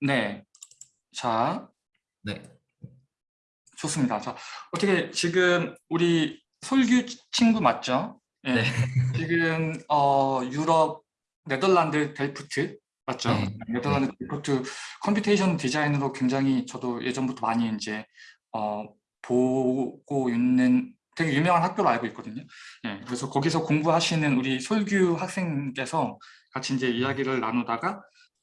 네. 자, 네. 좋습니다. 자, 어떻게 지금 우리 솔규 친구 맞죠? 예. 네. 지금 어, 유럽 네덜란드 델프트 맞죠? 네. 네덜란드 델프트 computation 디자인으로 굉장히 저도 예전부터 많이 이제 어, 보고 있는 되게 유명한 학교로 알고 있거든요. 예, 그래서 거기서 공부하시는 우리 솔규 학생께서 같이 이제 이야기를 나누다가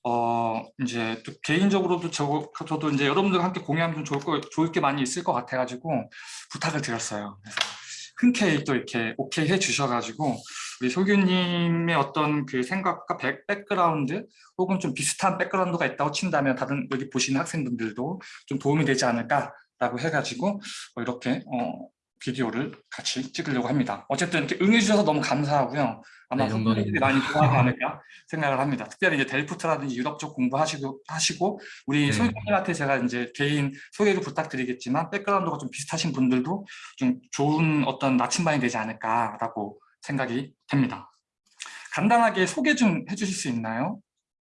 어 이제 또 개인적으로도 저, 저도 이제 여러분들과 함께 공유하면 좀 좋을 거 좋을 게 많이 있을 것 같아가지고 부탁을 드렸어요. 그래서 흔쾌히 또 이렇게 오케이 해 주셔가지고 우리 솔규님의 어떤 그 생각과 백, 백그라운드 혹은 좀 비슷한 백그라운드가 있다고 친다면 다른 여기 보시는 학생분들도 좀 도움이 되지 않을까라고 해가지고 어, 이렇게 어, 비디오를 같이 찍으려고 합니다. 어쨌든 이렇게 응해주셔서 너무 감사하고요. 아마 네, 영광입니다. 많이 좋아하지 않을까 생각을 합니다. 특별히 이제 델프트라든지 유럽 쪽 공부하시고 하시고 우리 네. 소유님한테 제가 이제 개인 소개를 부탁드리겠지만 백그라운드가 좀 비슷하신 분들도 좀 좋은 어떤 나침반이 되지 않을까라고 생각이 됩니다. 간단하게 소개 좀 해주실 수 있나요?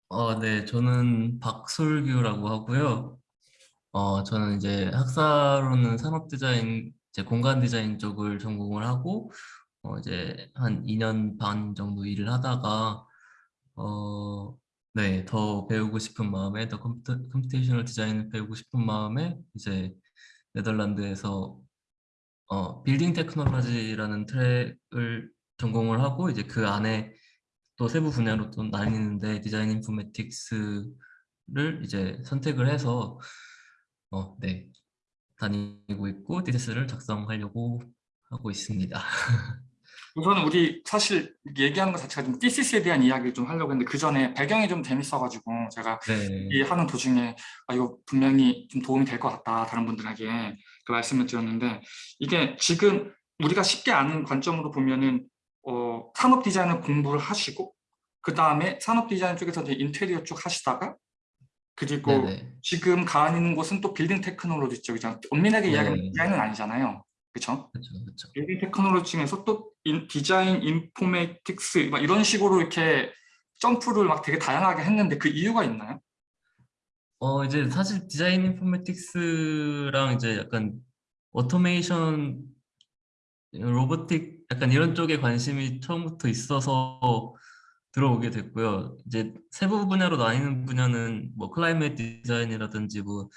어, 네. 저는 박솔규라고 하고요. 어, 저는 이제 학사로는 산업 디자인, 이제 공간 디자인 쪽을 전공을 하고 어, 이제 한 2년 반 정도 일을 하다가 어, 네, 더 배우고 싶은 마음에 더 컴퓨터, computational design을 배우고 싶은 마음에 이제 네덜란드에서 어, building technology라는 트랙을 전공을 하고 이제 그 안에 또 세부 분야로 또 나뉘는데 design informatics를 이제 선택을 해서 어, 네, 다니고 있고 디테스를 작성하려고 하고 있습니다. 우선은 우리 사실 얘기하는 것 자체가 좀 thesis 대한 이야기를 좀 하려고 했는데 그 전에 배경이 좀 재밌어가지고 제가 네, 이 하는 도중에 아 이거 분명히 좀 도움이 될 것 같다 다른 분들에게 그 말씀을 드렸는데 이게 지금 우리가 쉽게 아는 관점으로 보면은 어, 산업 디자인을 공부를 하시고 그 다음에 산업 디자인 쪽에서 이제 인테리어 쪽 하시다가 그리고 네네. 지금 가는 곳은 또 building technology 쪽이잖아요. 엄밀하게 네. 이야기하면 디자인은 아니잖아요. 그렇죠. building technology 중에서 또 인- design, informatics 막 이런 식으로 이렇게 점프를 막 되게 다양하게 했는데 그 이유가 있나요? 어, 이제 사실 design informatics랑 이제 약간 오토메이션, robotic 약간 이런 쪽에 관심이 처음부터 있어서 들어오게 됐고요. 이제 세부 분야로 나뉘는 분야는 뭐 climate design이라든지 뭐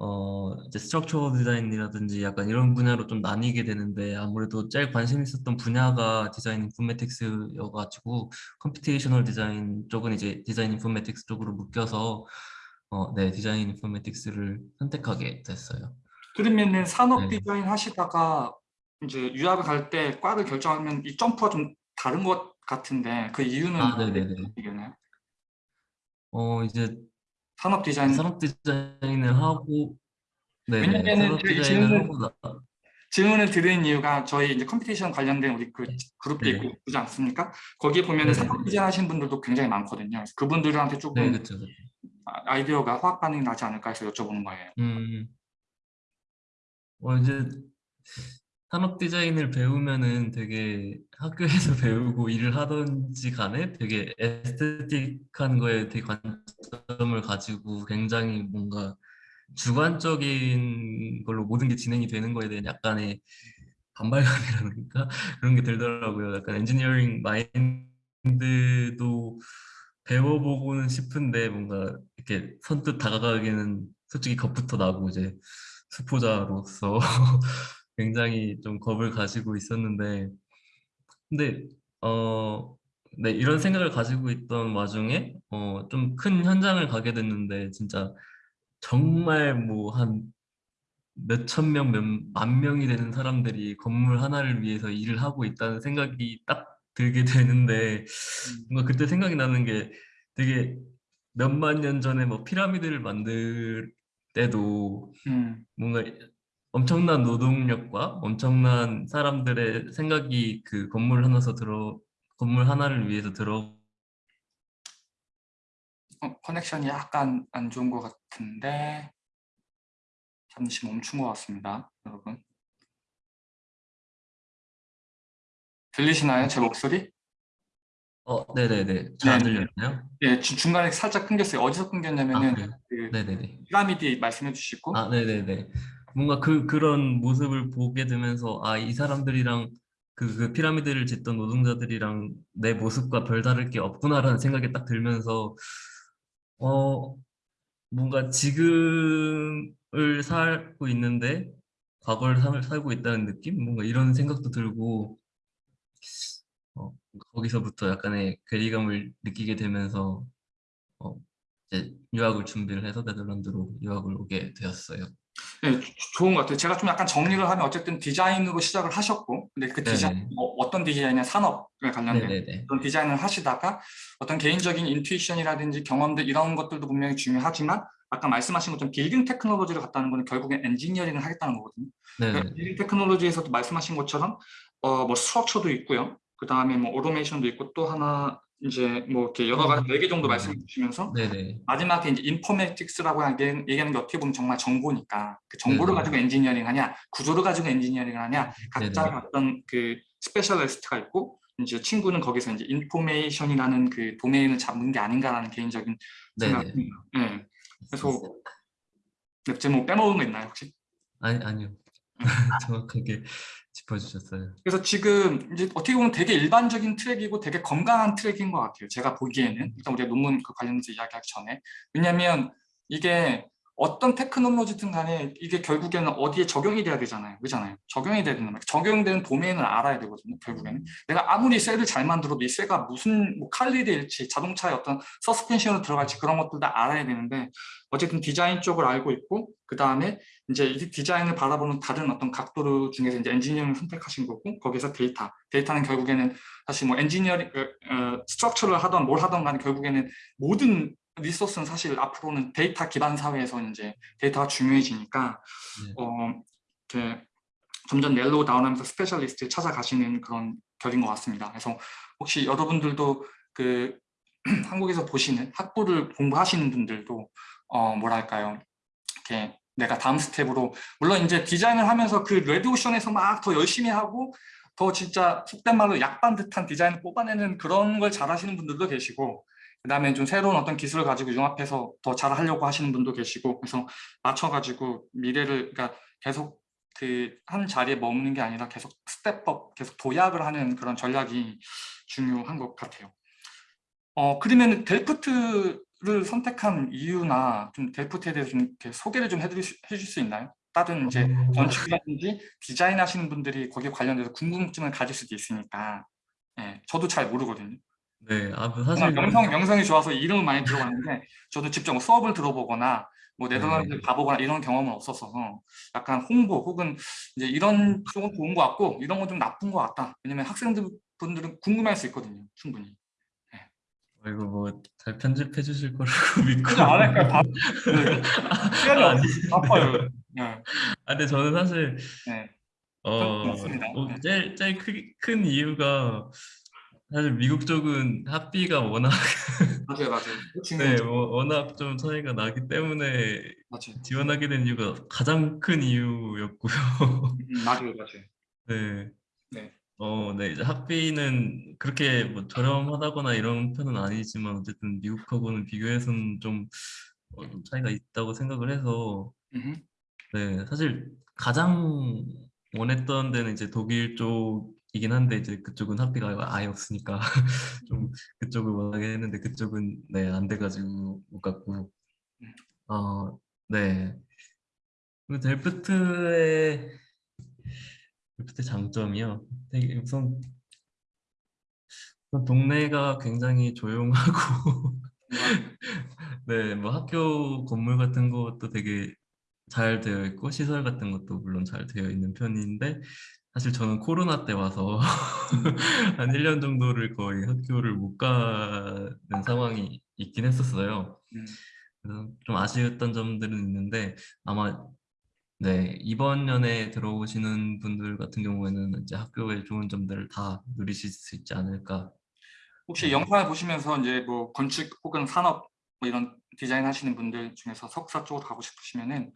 어, 이제 structure design이라든지 약간 이런 분야로 좀 나뉘게 되는데 아무래도 제일 관심 있었던 분야가 design informatics여가지고 computational design 쪽은 이제 design informatics 쪽으로 묶여서 어, 네, design informatics를 선택하게 됐어요. 그러면은 산업 네. 디자인 하시다가 이제 유학을 갈 때 과를 결정하면 이 점프가 좀 다른 것 같은데 그 이유는 아, 네네네. 어, 이제 산업 디자인 산업 디자인을 하고 네, 왜냐면은 산업 저희 디자인을 질문- 하고 나, 질문을 드리는 이유가 저희 이제 computation 관련된 우리 그 그룹도 네. 있고 그지 않습니까? 거기에 보면은 네. 산업 디자인 하신 분들도 굉장히 많거든요. 그래서 그분들한테 조금 네, 그렇죠. 아이디어가 화학 반응이 나지 않을까 해서 여쭤보는 거예요. 음, 어, 이제 산업 디자인을 배우면은 되게 학교에서 배우고 일을 하던지 간에 되게 에스테틱한 거에 되게 관점을 가지고 굉장히 뭔가 주관적인 걸로 모든 게 진행이 되는 거에 대한 약간의 반발감이라든가 그런 게 들더라고요. 약간 엔지니어링 마인드도 배워보고는 싶은데 뭔가 이렇게 선뜻 다가가기에는 솔직히 겁부터 나고 이제 수포자로서 굉장히 좀 겁을 가지고 있었는데 근데 어 네, 이런 생각을 가지고 있던 와중에 어, 좀 큰 현장을 가게 됐는데 진짜 정말 뭐 한 몇천 명, 몇 만 명이 되는 사람들이 건물 하나를 위해서 일을 하고 있다는 생각이 딱 들게 되는데 뭔가 그때 생각이 나는 게 되게 몇만 년 전에 뭐 피라미드를 만들 때도 음, 뭔가 엄청난 노동력과 엄청난 사람들의 생각이 그 건물 하나서 들어 건물 하나를 위해서 들어 어, 커넥션이 약간 안 좋은 것 같은데 잠시 멈춘 것 같습니다, 여러분. 들리시나요, 제 목소리? 어, 네네네. 잘안 네. 들렸나요? 예, 주- 중간에 살짝 끊겼어요. 어디서 끊겼냐면은 아? 그 네네네. 피라미드 말씀해 주시고 아, 네네네. 뭔가 그, 그런 모습을 보게 되면서, 아, 이 사람들이랑 그, 그 피라미드를 짓던 노동자들이랑 내 모습과 별다를 게 없구나라는 생각이 딱 들면서, 어, 뭔가 지금을 살고 있는데, 과거를 살, 살고 있다는 느낌? 뭔가 이런 생각도 들고, 어, 거기서부터 약간의 괴리감을 느끼게 되면서, 어, 이제 유학을 준비를 해서 네덜란드로 유학을 오게 되었어요. 네, 조- 좋은 것 같아요. 제가 좀 약간 정리를 하면 어쨌든 디자인으로 시작을 하셨고 근데 그 디자인 네네. 뭐 어떤 디자인이냐 산업에 관련된 네네네. 그런 디자인을 하시다가 어떤 개인적인 인투이션이라든지 경험들 이런 것들도 분명히 중요하지만 아까 말씀하신 것처럼 building technology를 갔다는 거는 결국엔 엔지니어링을 하겠다는 거거든요. 그러니까 네네. building technology에서도 말씀하신 것처럼 어, 뭐 structure도 있고요. 그 다음에 뭐 오토메이션도 있고 또 하나 이제 뭐 이렇게 여러 가지 네개 정도 음. 말씀해 주시면서 네네. 마지막에 이제 informatics라고 하는 얘기하는 게 어떻게 보면 정말 정보니까 그 정보를 네네. 가지고 엔지니어링 하냐 구조를 가지고 엔지니어링을 하냐 각자 네네. 어떤 그 specialist가 있고 이제 친구는 거기서 이제 information이라는 그 도메인을 잡는 게 아닌가라는 개인적인. 생각입니다. 네. 그래서 네, 제뭐 빼먹은 거 있나요 혹시? 아니, 아니요. 정확하게 짚어주셨어요. 그래서 지금 이제 어떻게 보면 되게 일반적인 트랙이고 되게 건강한 트랙인 것 같아요. 제가 보기에는 일단 우리가 논문 그 관련해서 이야기하기 전에 왜냐하면 이게 어떤 테크놀로지든 간에 이게 결국에는 어디에 적용이 돼야 되잖아요. 그렇잖아요. 적용이 돼야 말이에요. 적용되는 도메인을 알아야 되거든요. 결국에는 내가 아무리 쇠를 잘 만들어도 이 쇠가 무슨 뭐 칼리드일지 자동차의 어떤 서스펜션으로 들어갈지 그런 것들 다 알아야 되는데 어쨌든 디자인 쪽을 알고 있고 그 다음에 이제 이 디자인을 바라보는 다른 어떤 각도를 중에서 이제 엔지니어링을 선택하신 거고 거기서 데이터 데이터는 결국에는 사실 뭐 엔지니어링 어, 어, structure를 하던 뭘 하던 간에 결국에는 모든 resource는 사실 앞으로는 데이터 기반 사회에서 이제 데이터가 중요해지니까 네. 어, 이렇게 점점 narrow down하면서 specialist를 찾아가시는 그런 결인 것 같습니다. 그래서 혹시 여러분들도 그 한국에서 보시는 학부를 공부하시는 분들도 어 뭐랄까요 이렇게 내가 다음 스텝으로 물론 이제 디자인을 하면서 그 레드오션에서 막 더 열심히 하고 더 진짜 속된 말로 약 빤 듯한 디자인을 뽑아내는 그런 걸 잘하시는 분들도 계시고 그 다음에 좀 새로운 어떤 기술을 가지고 융합해서 더 잘하려고 하시는 분도 계시고 그래서 맞춰가지고 미래를 그러니까 계속 그 한 자리에 머무는 게 아니라 계속 step up 계속 도약을 하는 그런 전략이 중요한 것 같아요. 어 그러면 델프트를 선택한 이유나 좀 델프트에 대해서 좀 이렇게 소개를 좀 해드릴 수, 해줄 수 있나요? 다른 이제 어, 건축이라든지 디자인 하시는 분들이 거기에 관련돼서 궁금증을 가질 수도 있으니까 예, 저도 잘 모르거든요. 네, 아, 뭐 그냥 사실 명성, 명성이 좋아서 이름은 많이 들어봤는데 저도 직접 뭐 수업을 들어보거나 뭐 네덜란드 네. 가보거나 이런 경험은 없었어서 약간 홍보 혹은 이제 이런 쪽은 좋은 것 같고 이런 건 좀 나쁜 것 같다. 왜냐면 학생들 분들은 궁금할 수 있거든요. 충분히. 어, 이거 뭐 잘 편집해 주실 거라고 믿고 안 할까요? 바, 네. 시간이 아, 바빠요. 네. 아, 근데 저는 사실 네. 어. 어, 네. 제일 제일 크, 큰 이유가 사실 미국 쪽은 학비가 워낙 맞아요, 맞아요. 그 네, 중요하죠. 워- 워낙 좀 차이가 나기 때문에 맞아요. 지원하게 된 이유가 가장 큰 이유였고요. 음, 맞아요, 맞아요. 네. 네. 어, 네, 이제 학비는 그렇게 뭐 저렴하다거나 이런 편은 아니지만 어쨌든 미국하고는 비교해서는 좀, 어, 좀 차이가 있다고 생각을 해서 음흠. 네, 사실 가장 원했던 데는 이제 독일 쪽 이긴 한데 이제 그쪽은 학비가 아예 없으니까 좀 그쪽을 원하게 했는데 그쪽은 네, 안 돼가지고 못 갔고 음. 어, 네. 그리고 델프트의 델프트 장점이요. 되게 우선 동네가 굉장히 조용하고 네, 뭐 학교 건물 같은 것도 되게 잘 되어 있고 시설 같은 것도 물론 잘 되어 있는 편인데 사실 저는 코로나 때 와서 한 1년 정도를 거의 학교를 못 가는 상황이 있긴 했었어요. 음. 좀 아쉬웠던 점들은 있는데 아마 네, 이번 년에 들어오시는 분들 같은 경우에는 이제 학교의 좋은 점들을 다 누리실 수 있지 않을까. 혹시 네. 영상을 보시면서 이제 뭐 건축 혹은 산업 뭐 이런 디자인 하시는 분들 중에서 석사 쪽으로 가고 싶으시면은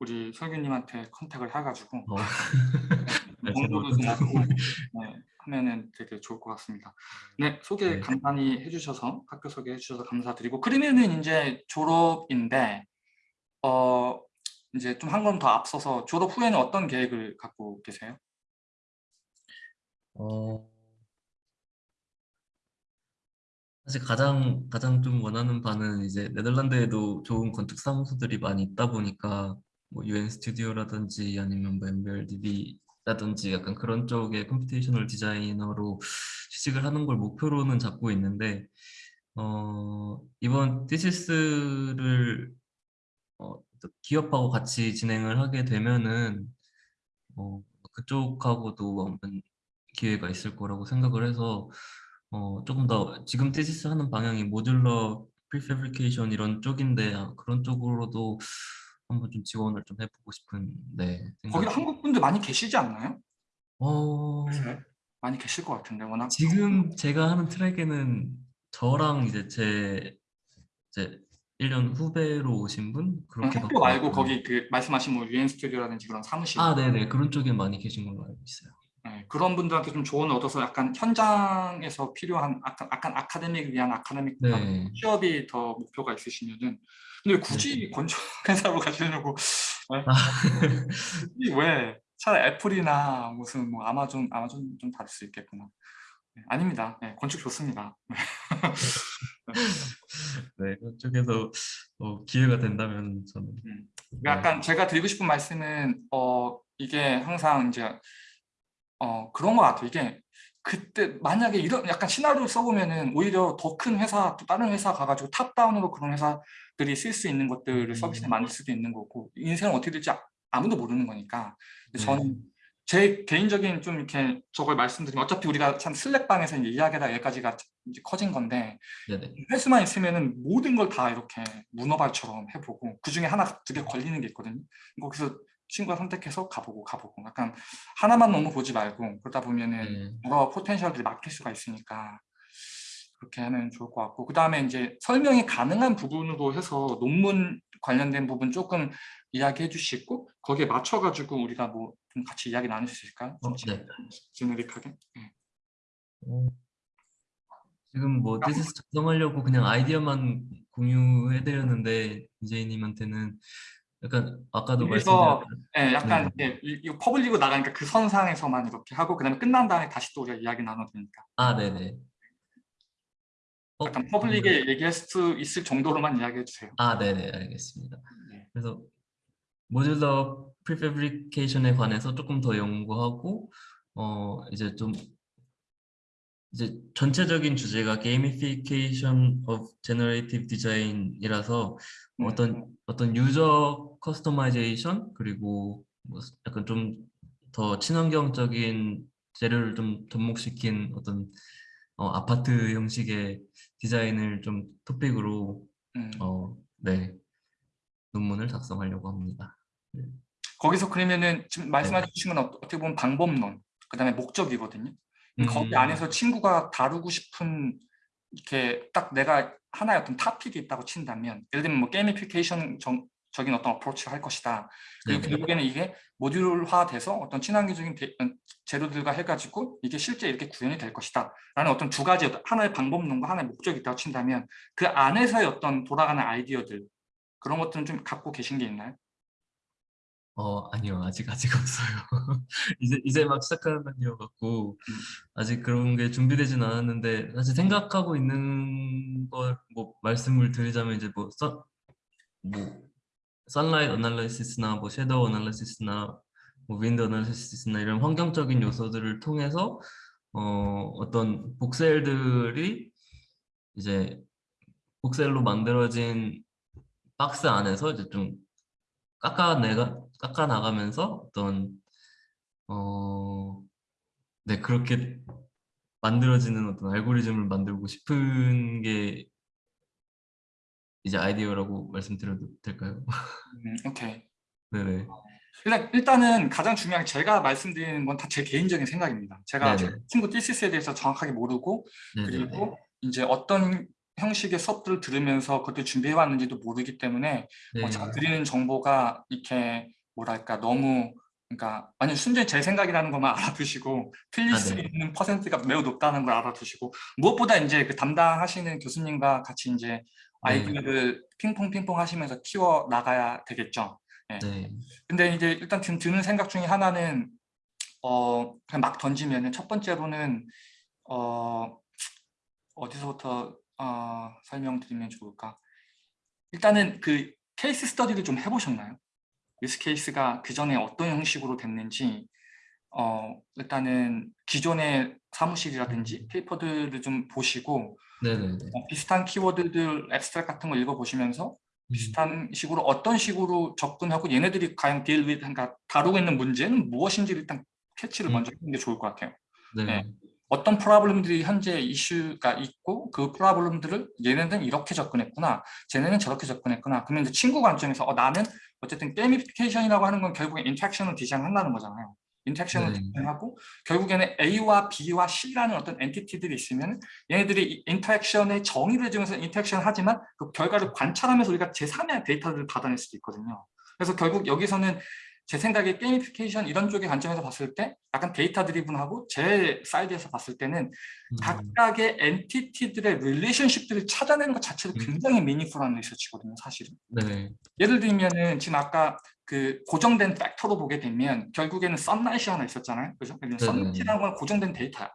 우리 설규님한테 컨택을 해가지고 어, 네, 네, 하면은 되게 좋을 것 같습니다. 네, 소개 네. 간단히 해주셔서 학교 소개해 주셔서 감사드리고 그러면은 이제 졸업인데 어 이제 좀한번더 앞서서 졸업 후에는 어떤 계획을 갖고 계세요? 어, 사실 가장 가장 좀 원하는 바는 이제 네덜란드에도 좋은 건축 사무소들이 많이 있다 보니까 뭐 UN 스튜디오라든지 아니면 뭐 MBRDB 라든지 약간 그런 쪽의 computational designer로 취직을 하는 걸 목표로는 잡고 있는데 어, 이번 thesis를 어, 또 기업하고 같이 진행을 하게 되면은 어, 그쪽하고도 기회가 있을 거라고 생각을 해서 어, 조금 더 지금 thesis 하는 방향이 modular prefabrication 이런 쪽인데 아, 그런 쪽으로도 한번 좀 지원을 좀 해보고 싶은 네 생각이 한국 분들 많이 계시지 않나요? 어, 많이 계실 것 같은데 워낙 지금 제가 하는 트랙에는 저랑 이제 제 이제 1년 후배로 오신 분? 그렇게 학교 말고 거기 그 말씀하신 뭐 유엔 스튜디오라든지 그런 사무실? 아 네네. 그런 쪽에 많이 계신 걸로 알고 있어요. 네, 그런 분들한테 좀 조언을 얻어서 약간 현장에서 필요한 약간, 약간 아카데믹을 위한 아카데믹 네. 취업이 더 목표가 있으시면은. 근데 굳이 건축 회사로 가시려고. 네? 아, 왜? 차라리 애플이나 무슨 뭐 아마존 아마존 좀 다를 수 있겠구나. 네, 아닙니다. 네, 건축 좋습니다. 네, 그쪽에서 어, 기회가 된다면 저는. 음. 네. 약간 제가 드리고 싶은 말씀은 어 이게 항상 이제 어 그런 것 같아요. 이게 그때 만약에 이런 약간 시나리오 써보면은 오히려 더 큰 회사 또 다른 회사 가가지고 탑다운으로 그런 회사들이 쓸 수 있는 것들을 음. 서비스를 만들 수도 있는 거고 인생은 어떻게 될지 아- 아무도 모르는 거니까. 저는 제 개인적인 좀 이렇게 저걸 말씀드리면 어차피 우리가 참 슬랙방에서 이제 이야기하다 여기까지가 이제 커진 건데 네네. 횟수만 있으면은 모든 걸 다 이렇게 문어발처럼 해보고 그 중에 하나 두 개 걸리는 게 있거든요. 거기서 친구가 선택해서 가보고 가보고 약간 하나만 너무 보지 말고 그러다 보면은 네. 여러 포텐셜들이 막힐 수가 있으니까 그렇게 하면 좋을 것 같고 그 다음에 이제 설명이 가능한 부분으로 해서 논문 관련된 부분 조금 이야기해 주시고 거기에 맞춰 가지고 우리가 뭐 좀 같이 이야기 나눌 수 있을까요? 어, 좀 네. generic하게. 네. 어, 지금 뭐 thesis 작성하려고 그냥 아이디어만 공유해드렸는데 이재희님한테는 약간 아까도 그래서 말씀드렸던 예, 약간 네. 이- 이거 public으로 나가니까 그 선상에서만 이렇게 하고 그다음에 끝난 다음에 다시 또 우리가 이야기 나눠도 되니까 아 네네. 어, 약간 public에 얘기할 수 있을 정도로만 이야기해 주세요. 아 네네 알겠습니다. 네. 그래서 modular prefabrication에 관해서 조금 더 연구하고 어 이제 좀 이제 전체적인 주제가 gamification of generative design이라서 음. 어떤 어떤 user customization 그리고 뭐 약간 좀 더 친환경적인 재료를 좀 접목시킨 어떤 어, 아파트 형식의 디자인을 좀 토픽으로 음. 어, 네 논문을 작성하려고 합니다. 거기서 그러면은 지금 말씀해 네. 건 어- 어떻게 보면 방법론 그다음에 목적이거든요. 거기 음. 안에서 친구가 다루고 싶은 이렇게 딱 내가 하나의 어떤 토픽이 있다고 친다면 예를 들면 뭐 게이미피케이션 적인 어떤 어프로치를 할 것이다. 그리고 네네. 결국에는 이게 모듈화돼서 어떤 친환경적인 데- 어, 재료들과 해가지고 이게 실제 이렇게 구현이 될 것이다. 라는 어떤 두 가지 하나의 방법론과 하나의 목적이 있다고 친다면 그 안에서의 어떤 돌아가는 아이디어들 그런 것들은 좀 갖고 계신 게 있나요? 어 아니요 아직 아직 없어요. 이제 이제 막 시작하는 단계여 갖고 음. 아직 그런 게 준비되진 않았는데 사실 생각하고 있는 걸 뭐 말씀을 드리자면 이제 뭐, 선, 뭐 선라이트 어널리시스나 뭐 섀도우 어널리시스나 뭐 윈드 어널리시스나 이런 환경적인 요소들을 통해서 어 어떤 복셀들이 이제 복셀로 만들어진 박스 안에서 이제 좀 깎아내가 깎아 나가면서 어떤 어, 네 그렇게 만들어지는 어떤 알고리즘을 만들고 싶은 게 이제 아이디어라고 말씀드려도 될까요? 음, 오케이. 네네. 일단, 일단은 가장 중요한 게 제가 말씀드리는 건 다 제 개인적인 생각입니다. 제가 제 네네. 친구 디시스에 대해서 정확하게 모르고 네네네. 그리고 이제 어떤 형식의 수업들을 들으면서 그것들 준비해 왔는지도 모르기 때문에 네. 뭐 제가 드리는 정보가 이렇게 뭐랄까 너무 그러니까 완전 순전히 제 생각이라는 것만 알아두시고 틀릴 아, 수 네. 있는 퍼센트가 매우 높다는 걸 알아두시고 무엇보다 이제 그 담당하시는 교수님과 같이 이제 네. 아이디어를 핑퐁 핑퐁 하시면서 키워 나가야 되겠죠. 예. 네. 근데 이제 일단 드- 드는 생각 중에 하나는 어 그냥 막 던지면은 첫 번째로는 어 어디서부터 어, 설명드리면 좋을까? 일단은 그 case study를 좀 해보셨나요? use case가 그 전에 어떤 형식으로 됐는지 어 일단은 기존의 사무실이라든지 paper들을 좀 보시고. 어, 비슷한 키워드들 abstract 같은 거 읽어보시면서 음. 비슷한 식으로 어떤 식으로 접근하고 얘네들이 과연 deal with 그러니까 다루고 있는 문제는 무엇인지 일단 캐치를 음. 먼저 하는 게 좋을 것 같아요. 네. 네. 어떤 problem들이 현재 이슈가 있고 그 problem들을 얘네는 이렇게 접근했구나 쟤네는 저렇게 접근했구나 그러면 이제 친구 관점에서 어, 나는 어쨌든 gamification이라고 하는 건 결국에 interaction을 디자인한다는 거잖아요 interaction을 네. 디자인하고 결국에는 A와 B와 C라는 어떤 entity들이 있으면 얘네들이 이 interaction의 정의를 해주면서 interaction을 하지만 그 결과를 관찰하면서 우리가 제3의 데이터를 받아낼 수도 있거든요 그래서 결국 여기서는 제 생각에 gamification 이런 쪽의 관점에서 봤을 때 약간 data driven하고 제 side에서 봤을 때는 음. 각각의 entity들의 relationship들을 찾아내는 것 자체도 음. 굉장히 meaningful한 리서치거든요 사실은 네. 예를 들면은 지금 아까 그 고정된 factor로 보게 되면 결국에는 sunlight이 하나 있었잖아요 그죠? sunlight이라는 건 고정된 데이터야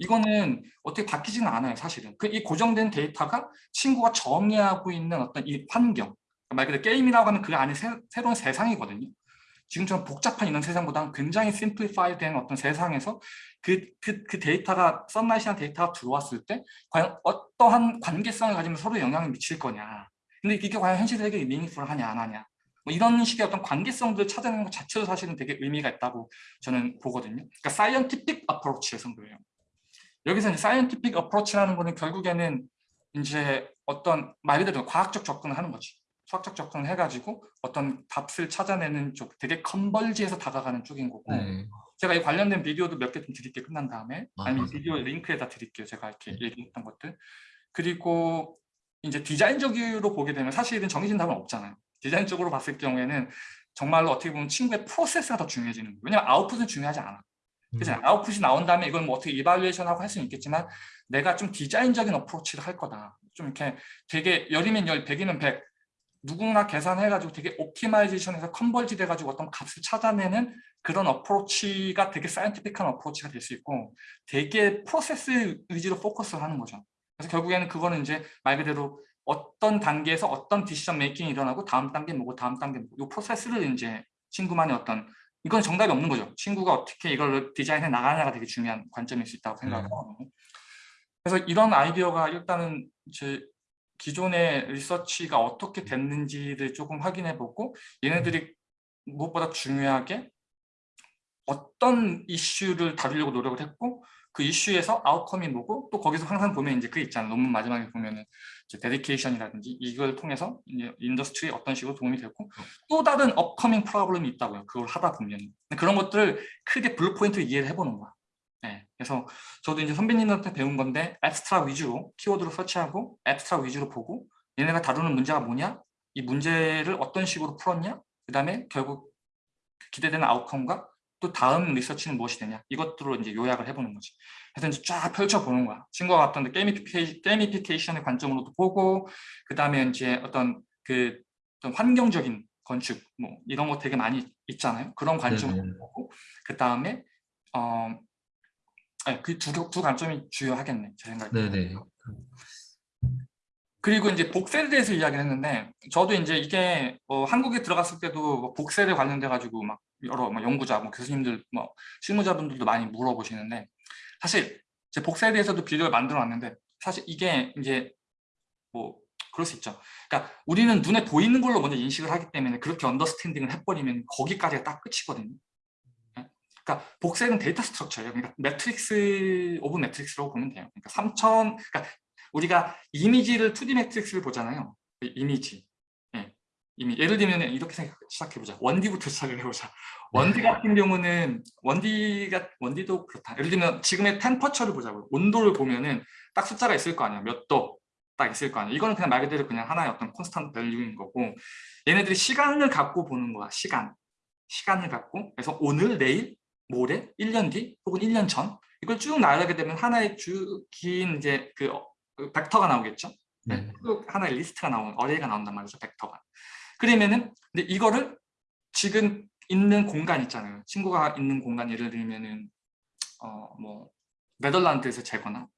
이거는 어떻게 바뀌지는 않아요 사실은 그 이 고정된 데이터가 친구가 정의하고 있는 어떤 이 환경 말 그대로 게임이라고 하면 그 안에 새, 새로운 세상이거든요 지금처럼 복잡한 이런 세상보다는 굉장히 simplify 된 어떤 세상에서 그, 그, 그 데이터가 sunlight이란 데이터가 들어왔을 때 과연 어떠한 관계성을 가지면 서로 영향을 미칠 거냐. 근데 이게 과연 현실 세계에 meaningful하냐 안 하냐. 뭐 이런 식의 어떤 관계성들을 찾아내는 것 자체도 사실은 되게 의미가 있다고 저는 보거든요. 그러니까 scientific approach에서 그래요. 여기서 이제 scientific approach라는 거는 결국에는 이제 어떤 말 그대로 과학적 접근을 하는 거지 수학적 접근을 해가지고 어떤 답을 찾아내는 쪽 되게 컨벌지에서 다가가는 쪽인 거고 네. 제가 이 관련된 비디오도 몇 개 좀 드릴게요 끝난 다음에 아, 아니면 네. 비디오 링크에다 드릴게요 제가 이렇게 네. 얘기했던 것들 그리고 이제 디자인적으로 보게 되면 사실은 정해진 답은 없잖아요 디자인적으로 봤을 경우에는 정말로 어떻게 보면 친구의 프로세스가 더 중요해지는 거예요 왜냐면 아웃풋은 중요하지 않아 그죠? 음. 아웃풋이 나온 다음에 이걸 뭐 어떻게 이발리에이션하고 할 수는 있겠지만 내가 좀 디자인적인 approach를 할 거다 좀 이렇게 되게 열이면 열, 백이면 백 누구나 계산해가지고 되게 optimization해서 converge 돼가지고 어떤 값을 찾아내는 그런 approach가 되게 scientific한 approach가 될 수 있고 되게 프로세스 위주로 포커스를 하는 거죠. 그래서 결국에는 그거는 이제 말 그대로 어떤 단계에서 어떤 decision making이 일어나고 다음 단계 뭐고 다음 단계 뭐고 이 프로세스를 이제 친구만의 어떤 이건 정답이 없는 거죠. 친구가 어떻게 이걸 디자인해 나가냐가 되게 중요한 관점일 수 있다고 생각하고 그래서 이런 아이디어가 일단은 제 기존의 리서치가 어떻게 됐는지를 조금 확인해 보고 얘네들이 무엇보다 중요하게 어떤 이슈를 다루려고 노력을 했고 그 이슈에서 outcome이 뭐고 또 거기서 항상 보면 이제 그 있잖아요. 논문 마지막에 보면은 이제 dedication이라든지 이걸 통해서 이제 industry에 어떤 식으로 도움이 되고 또 다른 upcoming problem이 있다고요. 그걸 하다 보면 그런 것들을 크게 bullet point로 이해를 해보는 거야. 네, 그래서 저도 이제 선배님한테 배운 건데 abstract 위주로 키워드로 search하고 abstract 위주로 보고 얘네가 다루는 문제가 뭐냐? 이 문제를 어떤 식으로 풀었냐? 그 다음에 결국 기대되는 outcome과 또 다음 리서치는 무엇이 되냐? 이것들로 이제 요약을 해보는 거지. 그래서 이제 쫙 펼쳐보는 거야. 친구가 어떤 gamification, gamification의 관점으로도 보고 그 다음에 이제 어떤 그 어떤 환경적인 건축 뭐 이런 거 되게 많이 있잖아요. 그런 관점으로 네네. 보고 그 다음에 어, 그두 두 관점이 주요하겠네 제 생각에. 네네. 그리고 이제 복세에 대해서 이야기를 했는데 저도 이제 이게 뭐 한국에 들어갔을 때도 뭐 복세에 관련돼 가지고 막 여러 뭐 연구자, 뭐 교수님들, 뭐 실무자분들도 많이 물어보시는데 사실 제 복세에 대해서도 비디오를 만들어 놨는데 사실 이게 이제 뭐 그럴 수 있죠. 그러니까 우리는 눈에 보이는 걸로 먼저 인식을 하기 때문에 그렇게 언더스탠딩을 해버리면 거기까지가 딱 끝이거든요. 그러니까 voxel은 데이터 structure예요. 그러니까 matrix of matrix라고 보면 돼요. 그러니까 3차원 그러니까 우리가 이미지를 2D matrix를 보잖아요. 그 이미지. 예. 이미 예를 들면 이렇게 생각 시작해 보자. one D부터 시작을 해 보자. 원디 같은 경우는 원디가 원디도 그렇다. 예를 들면 지금의 temperature를 보자고요. 온도를 보면은 딱 숫자가 있을 거 아니야. 몇 도. 딱 있을 거 아니야. 이거는 그냥 말 그대로 그냥 하나의 어떤 constant value인 거고 얘네들이 시간을 갖고 보는 거야. 시간. 시간을 갖고 그래서 오늘, 내일, 모레, 1년 뒤 혹은 1년 전 이걸 쭉 나열하게 되면 하나의 긴 이제 그, 어, 그 벡터가 나오겠죠. 네. 쭉 하나의 리스트가 나오는 어레이가 나온단 말이죠. 벡터가. 그러면은 근데 이거를 지금 있는 공간 있잖아요. 친구가 있는 공간 예를 들면은 어 뭐 네덜란드에서 재거나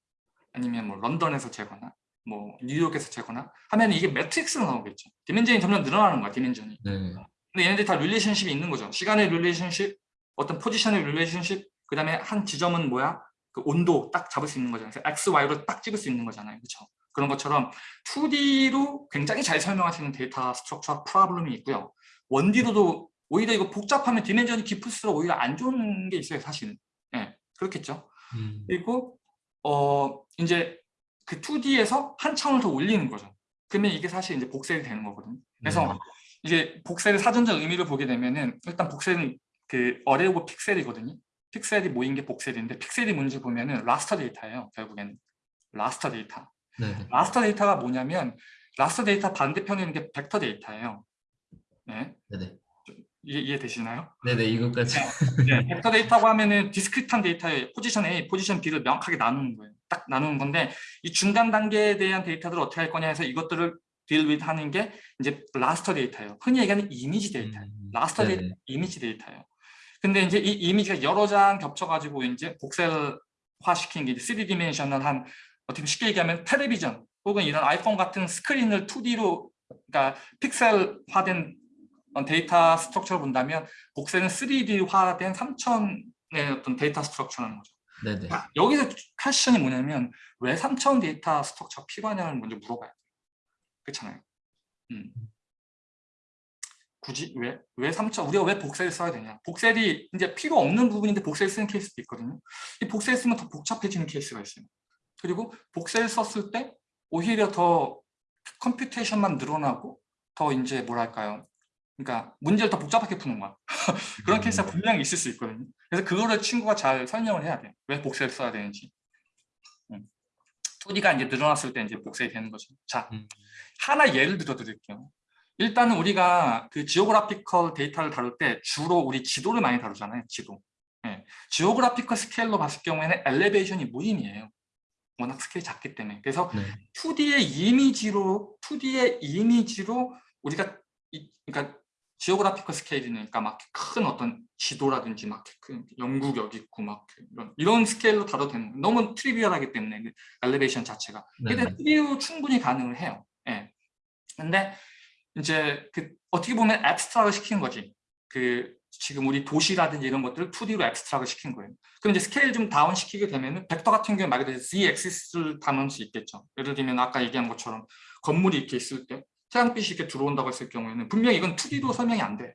아니면 뭐 런던에서 재거나 뭐 뉴욕에서 재거나 하면 이게 matrix로 나오겠죠. dimension이 점점 늘어나는 거야. dimension이. 네. 근데 얘네들이 다 relationship이 있는 거죠. 시간의 relationship, 어떤 포지션의 relationship, 그 다음에 한 지점은 뭐야? 그 온도 딱 잡을 수 있는 거잖아요. 그래서 X, Y로 딱 찍을 수 있는 거잖아요. 그렇죠? 그런 것처럼 2D로 굉장히 잘 설명할 수 있는 데이터 structure problem이 있고요. 1D로도 오히려 이거 복잡하면 dimension이 깊을수록 오히려 안 좋은 게 있어요. 사실은. 예, 그렇겠죠. 음. 그리고 어 이제 그 2D에서 한 차원을 더 올리는 거죠. 그러면 이게 사실 이제 voxel이 되는 거거든요. 그래서 네. 이게 voxel의 사전적 의미를 보게 되면은 일단 voxel은 그 array of pixel이거든요. 픽셀이 모인 게 voxel인데 픽셀이 뭔지 보면은 raster 데이터예요. 결국에는 raster 데이터. 네. 네. raster 데이터가 뭐냐면 raster 데이터 반대편에 있는 게 벡터 데이터예요. 네, 네네. 이해, 이해되시나요? 네네 이것까지. 네, 벡터 데이터고 하면은 discrete한 데이터의 포지션 A, 포지션 B를 명확하게 나누는 거예요. 딱 나누는 건데 이 중간 단계에 대한 데이터들을 어떻게 할 거냐 해서 이것들을 deal with 하는 게 이제 raster 데이터예요. 흔히 얘기하는 이미지 데이터예요. 음, raster 네네. 데이터 이미지 데이터예요. 근데 이제 이 이미지가 여러 장 겹쳐가지고 이제 voxel화 시킨 게 3 dimensional 한 어떻게 쉽게 얘기하면 텔레비전 혹은 이런 아이폰 같은 스크린을 2D로 그러니까 픽셀화된 데이터 structure를 본다면 voxel은 3D화된 3차원의 어떤 데이터 structure라는 거죠. 네네. 여기서 question이 뭐냐면 왜3000 데이터 스트럭처 필요하냐를 먼저 물어봐야 돼요. 그렇잖아요. 음. 굳이 왜? 왜 3차원? 우리가 왜 voxel을 써야 되냐? voxel이 이제 필요 없는 부분인데 voxel 쓰는 케이스도 있거든요. 이 voxel 쓰면 더 복잡해지는 케이스가 있어요. 그리고 voxel 썼을 때 오히려 더 computation만 늘어나고 더 이제 뭐랄까요? 그러니까 문제를 더 복잡하게 푸는 거야. 그런 음, 케이스가 분명히 있을 수 있거든요. 그래서 그거를 친구가 잘 설명을 해야 돼요. 왜 voxel을 써야 되는지. 음. 2D가 이제 늘어났을 때 이제 voxel이 되는 거죠. 자, 음. 하나 예를 들어 드릴게요. 일단은 우리가 그 geographical 데이터를 다룰 때 주로 우리 지도를 많이 다루잖아요. 지도. 예. geographical 스케일로 봤을 경우에는 elevation이 무의미해요. 워낙 스케일이 작기 때문에. 그래서 네. 2D의 이미지로 2D의 이미지로 우리가 이, 그러니까 지오그래피컬 스케일이니까 막 큰 어떤 지도라든지 막 큰 영국 여기 있고 막 이런 이런 스케일로 다뤄도 되는 거예요. 너무 트리비얼하기 때문에 그 엘리베이션 자체가. 네. 근데 3D로 충분히 가능을 해요. 예. 근데 이제 그 어떻게 보면 앱스트락을 시킨 거지. 그 지금 우리 도시라든지 이런 것들을 2D로 앱스트락을 시킨 거예요. 그럼 이제 스케일 좀 다운 시키게 되면은 벡터 같은 경우에 말 그대로 Z axis를 담을 수 있겠죠. 예를 들면 아까 얘기한 것처럼 건물이 이렇게 있을 때 태양빛이 이렇게 들어온다고 했을 경우에는 분명히 이건 2D로 설명이 안 돼.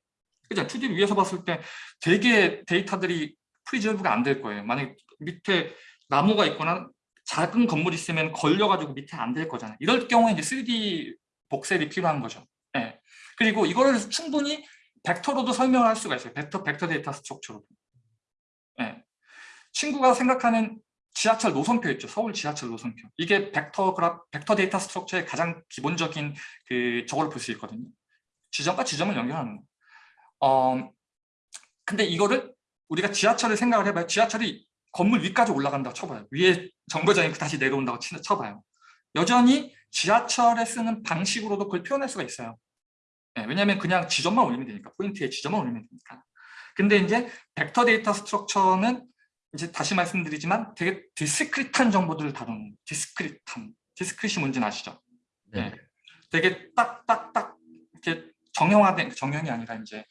그죠? 2D를 위에서 봤을 때 되게 데이터들이 preserve가 안 될 거예요. 만약에 밑에 나무가 있거나 작은 건물이 있으면 걸려가지고 밑에 안 될 거잖아요. 이럴 경우에 이제 3D 복셀이 필요한 거죠. 예. 그리고 이거를 충분히 벡터로도 설명을 할 수가 있어요. 벡터, 벡터 데이터 structure로도. 예. 친구가 생각하는 지하철 노선표 있죠. 서울 지하철 노선표. 이게 벡터 그라, 벡터 데이터 structure의 가장 기본적인 그 저걸 볼 수 있거든요. 지점과 지점을 연결하는 거. 어, 근데 이거를 우리가 지하철을 생각을 해봐요. 지하철이 건물 위까지 올라간다고 쳐봐요. 위에 정거장이 다시 내려온다고 치- 쳐봐요. 여전히 지하철에 쓰는 방식으로도 그걸 표현할 수가 있어요. 네, 왜냐하면 그냥 지점만 올리면 되니까 포인트에 지점만 올리면 되니까. 근데 이제 벡터 데이터 structure는 이제 다시 말씀드리지만 되게 discrete한 정보들을 다루는 discrete한 discrete이 뭔지는 아시죠? 네. 네. 되게 딱딱딱 이렇게 정형화된 정형이 아니라 이제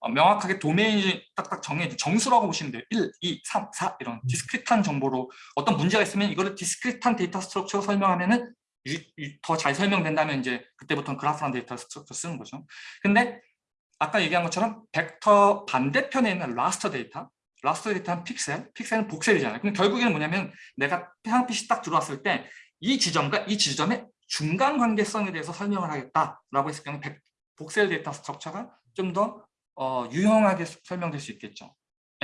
어, 명확하게 도메인이 딱딱 정해진 정수라고 보시면 돼요. 1, 2, 3, 4 이런 discrete한 정보로 어떤 문제가 있으면 이거를 discrete한 데이터 structure로 설명하면 은 더 잘 설명된다면 이제 그때부터는 그래프란 데이터 structure 쓰는 거죠. 근데 아까 얘기한 것처럼 벡터 반대편에 있는 raster 데이터 raster 데이터는 픽셀, 픽셀은 voxel이잖아요. 근데 결국에는 뭐냐면 내가 태양빛이 딱 들어왔을 때 이 지점과 이 지점의 중간 관계성에 대해서 설명을 하겠다라고 했을 경우 백- voxel 데이터 structure가 좀더 어, 유용하게 서- 설명될 수 있겠죠.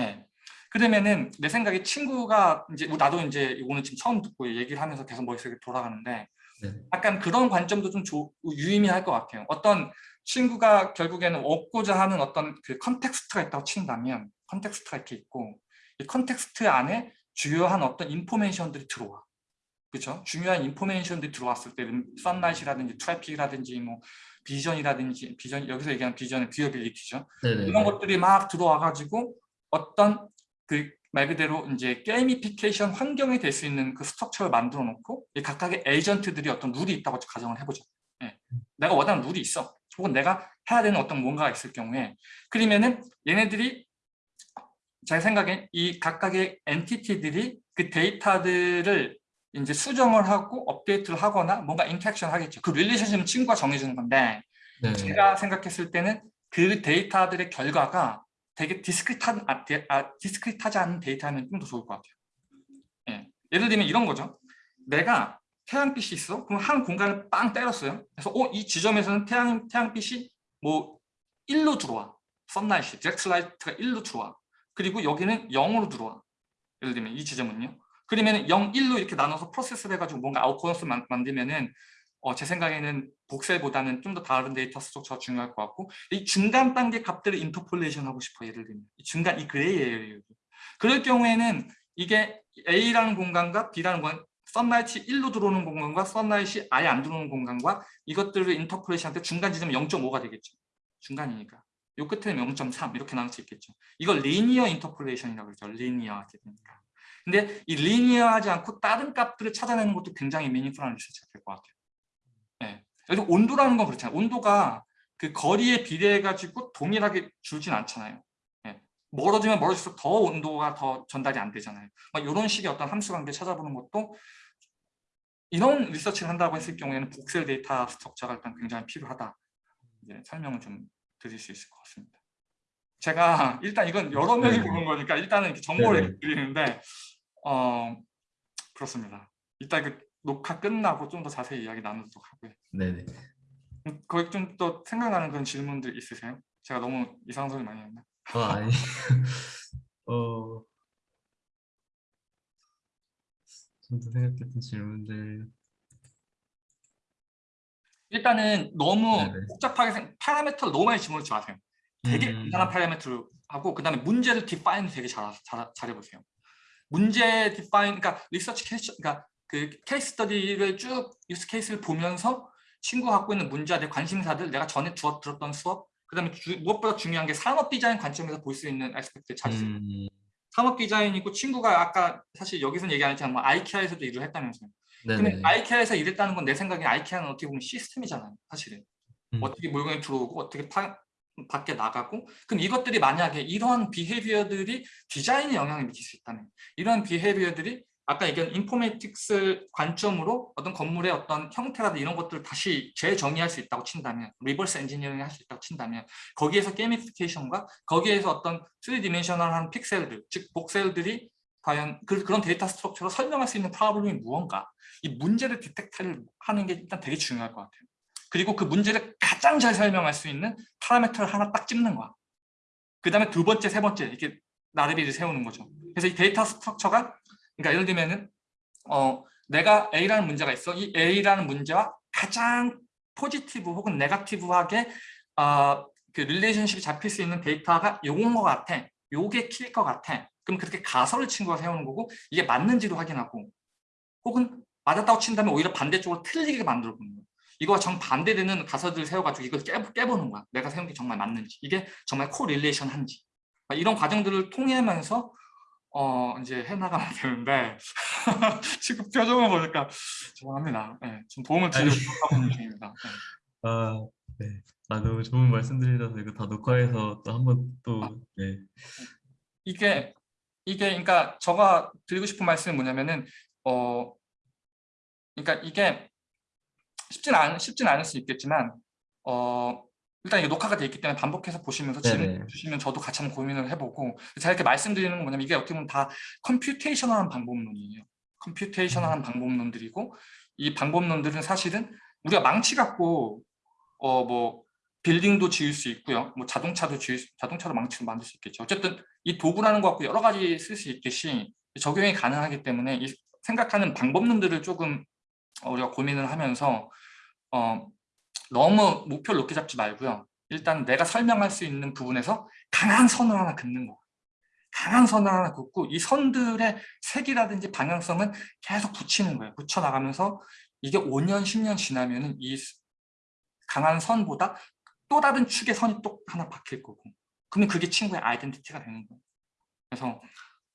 예. 그러면은 내 생각에 친구가 이제 나도 이제 오늘 지금 처음 듣고 얘기를 하면서 계속 머릿속에 돌아가는데 네. 약간 그런 관점도 좀 조- 유의미할 것 같아요. 어떤 친구가 결국에는 얻고자 하는 어떤 그 context가 있다고 친다면 context가 이렇게 있고 이 context 안에 주요한 어떤 information들이 들어와. 그렇죠? 중요한 인포메이션들이 들어왔을 때 썬라이트라든지 트래픽이라든지 뭐 비전이라든지 비전 여기서 얘기하는 vision은 viewability죠. 네네. 이런 것들이 막 들어와 가지고 어떤 그 말 그대로 이제 gamification 환경이 될 수 있는 그 structure를 만들어 놓고 이 각각의 agent들이 어떤 룰이 있다고 가정을 해보죠. 예. 내가 원하는 룰이 있어. 혹은 내가 해야 되는 어떤 뭔가가 있을 경우에 그러면은 얘네들이 제 생각엔 이 각각의 entity들이 그 데이터들을 이제 수정을 하고 업데이트를 하거나 뭔가 interaction 하겠죠. 그 relationship은 친구가 정해주는 건데 네. 제가 생각했을 때는 그 데이터들의 결과가 되게 discrete한, 아, 데- 아, discrete하지 않은 데이터면 좀더 좋을 것 같아요. 예. 예를 들면 이런 거죠. 내가 태양빛이 있어. 그럼 한 공간을 빵 때렸어요. 그래서 어, 이 지점에서는 태양, 태양빛이 뭐 1로 들어와. sunlight, 잭슬라이트가 1로 들어와. 그리고 여기는 0으로 들어와. 예를 들면 이 지점은요. 그러면 0, 1로 이렇게 나눠서 프로세스를 해가지고 뭔가 아웃코너스 만들면은 어, 제 생각에는 voxel보다는 좀 더 다른 데이터 structure가 중요할 것 같고 이 중간 단계 값들을 interpolation 하고 싶어 예를 들면 이 중간 이 gray area 그럴 경우에는 이게 A라는 공간과 B라는 공간 sunlight 1로 들어오는 공간과 sunlight 아예 안 들어오는 공간과 이것들을 interpolation 할때 중간 지점 0.5가 되겠죠. 중간이니까. 요 끝에는 0.3 이렇게 나눌 수 있겠죠. 이걸 linear interpolation이라고 그러죠. linear하게 되니까. 근데 이 linear하지 않고 다른 값들을 찾아내는 것도 굉장히 meaningful한 리서치가 될 것 같아요. 예. 그래서 온도라는 건 그렇잖아요. 온도가 그 거리에 비례해 가지고 동일하게 줄진 않잖아요. 예. 멀어지면 멀어질수록 더 온도가 더 전달이 안 되잖아요. 막 이런 식의 어떤 함수 관계 찾아보는 것도 이런 리서치를 한다고 했을 경우에는 복셀 데이터 스트럭처가 일단 굉장히 필요하다. 이제 설명을 좀 드릴 수 있을 것 같습니다. 제가 일단 이건 여러 명이 네네. 보는 거니까 일단은 정보를 네네. 드리는데 어 그렇습니다. 이따 그 녹화 끝나고 좀 더 자세히 이야기 나누도록 하고요. 네네. 음, 거기 좀 또 생각나는 그런 질문들 있으세요? 제가 너무 이상한 소리 많이 했나? 어 아니. 어. 좀 더 생각했던 질문들. 일단은 너무 네네. 복잡하게 생 파라미터를 너무 많이 집어넣지 마세요. 되게 음. 간단한 파라미터를 하고 그 다음에 문제를 define 되게 잘, 잘, 잘 해보세요. 문제 define, 그러니까 리서치 케이스, 그러니까 그 case study를 쭉 use case를 보면서 친구가 갖고 있는 문제와 내 관심사들, 내가 전에 주어 들었던 수업, 그 다음에 무엇보다 중요한 게 산업 디자인 관점에서 볼 수 있는 aspect를 찾으세요. 음. 산업 디자인이고 친구가 아까 사실 여기서는 얘기 안 했지만 뭐 IKEA에서도 일을 했다면서요. 네네. 근데 IKEA에서 일했다는 건 내 생각에 IKEA는 어떻게 보면 시스템이잖아요. 사실은. 음. 어떻게 물건이 들어오고 어떻게 파, 밖에 나가고 그럼 이것들이 만약에 이러한 behavior들이 디자인에 영향을 미칠 수 있다면 이러한 behavior들이 아까 얘기한 informatics 관점으로 어떤 건물의 어떤 형태라든지 이런 것들을 다시 재정의할 수 있다고 친다면 reverse engineering 할 수 있다고 친다면 거기에서 gamification과 거기에서 어떤 3 dimensional한 픽셀들 즉 voxel들이 과연 그, 그런 데이터 structure로 설명할 수 있는 problem이 무언가 이 문제를 detect를 하는 게 일단 되게 중요할 것 같아요. 그리고 그 문제를 가장 잘 설명할 수 있는 파라미터를 하나 딱 찍는 거야. 그 다음에 두 번째, 세 번째 이렇게 나래비를 세우는 거죠. 그래서 이 데이터 structure가 그러니까 예를 들면은 어, 내가 A라는 문제가 있어 이 A라는 문제와 가장 positive 혹은 negative하게 어, 그 relationship이 잡힐 수 있는 데이터가 요건 것 같아 요게 키일 것 같아 그럼 그렇게 가설을 친구가 세우는 거고 이게 맞는지도 확인하고 혹은 맞았다고 친다면 오히려 반대쪽으로 틀리게 만들어 보는 거야. 이거와 정반대되는 가설들을 세워가지고 이걸 깨, 깨보는 거야. 내가 세운 게 정말 맞는지. 이게 정말 correlation 한지. 이런 과정들을 통해면서 어 이제 해나가면 되는데 지금 표정을 보니까 죄송합니다. 네, 좀 도움을 드리고 있는 중입니다. 네. 아, 네. 아, 너무 좋은 말씀 드리셔서 이거 다 녹화해서 또 한번 아. 또, 네. 이게 이게 그러니까 제가 드리고 싶은 말씀이 뭐냐면은 어 그러니까 이게 쉽진 않 쉽진 않을 수 있겠지만 어 일단 이게 녹화가 돼 있기 때문에 반복해서 보시면서 질문 네네. 주시면 저도 같이 한번 고민을 해보고 제가 이렇게 말씀드리는 건 뭐냐면 이게 어떻게 보면 다 computational한 방법론이에요. computational한 방법론들이고 이 방법론들은 사실은 우리가 망치 갖고 어 뭐 빌딩도 지을 수 있고요. 뭐 자동차도 지을 수, 자동차도 망치로 만들 수 있겠죠. 어쨌든 이 도구라는 거 갖고 여러 가지 쓸 수 있듯이 적용이 가능하기 때문에 이 생각하는 방법론들을 조금 우리가 고민을 하면서 어, 너무 목표를 높게 잡지 말고요. 일단 내가 설명할 수 있는 부분에서 강한 선을 하나 긋는 거. 강한 선을 하나 긋고 이 선들의 색이라든지 방향성은 계속 붙이는 거예요. 붙여나가면서 이게 5년, 10년 지나면은 이 강한 선보다 또 다른 축의 선이 또 하나 박힐 거고 그러면 그게 친구의 아이덴티티가 되는 거예요. 그래서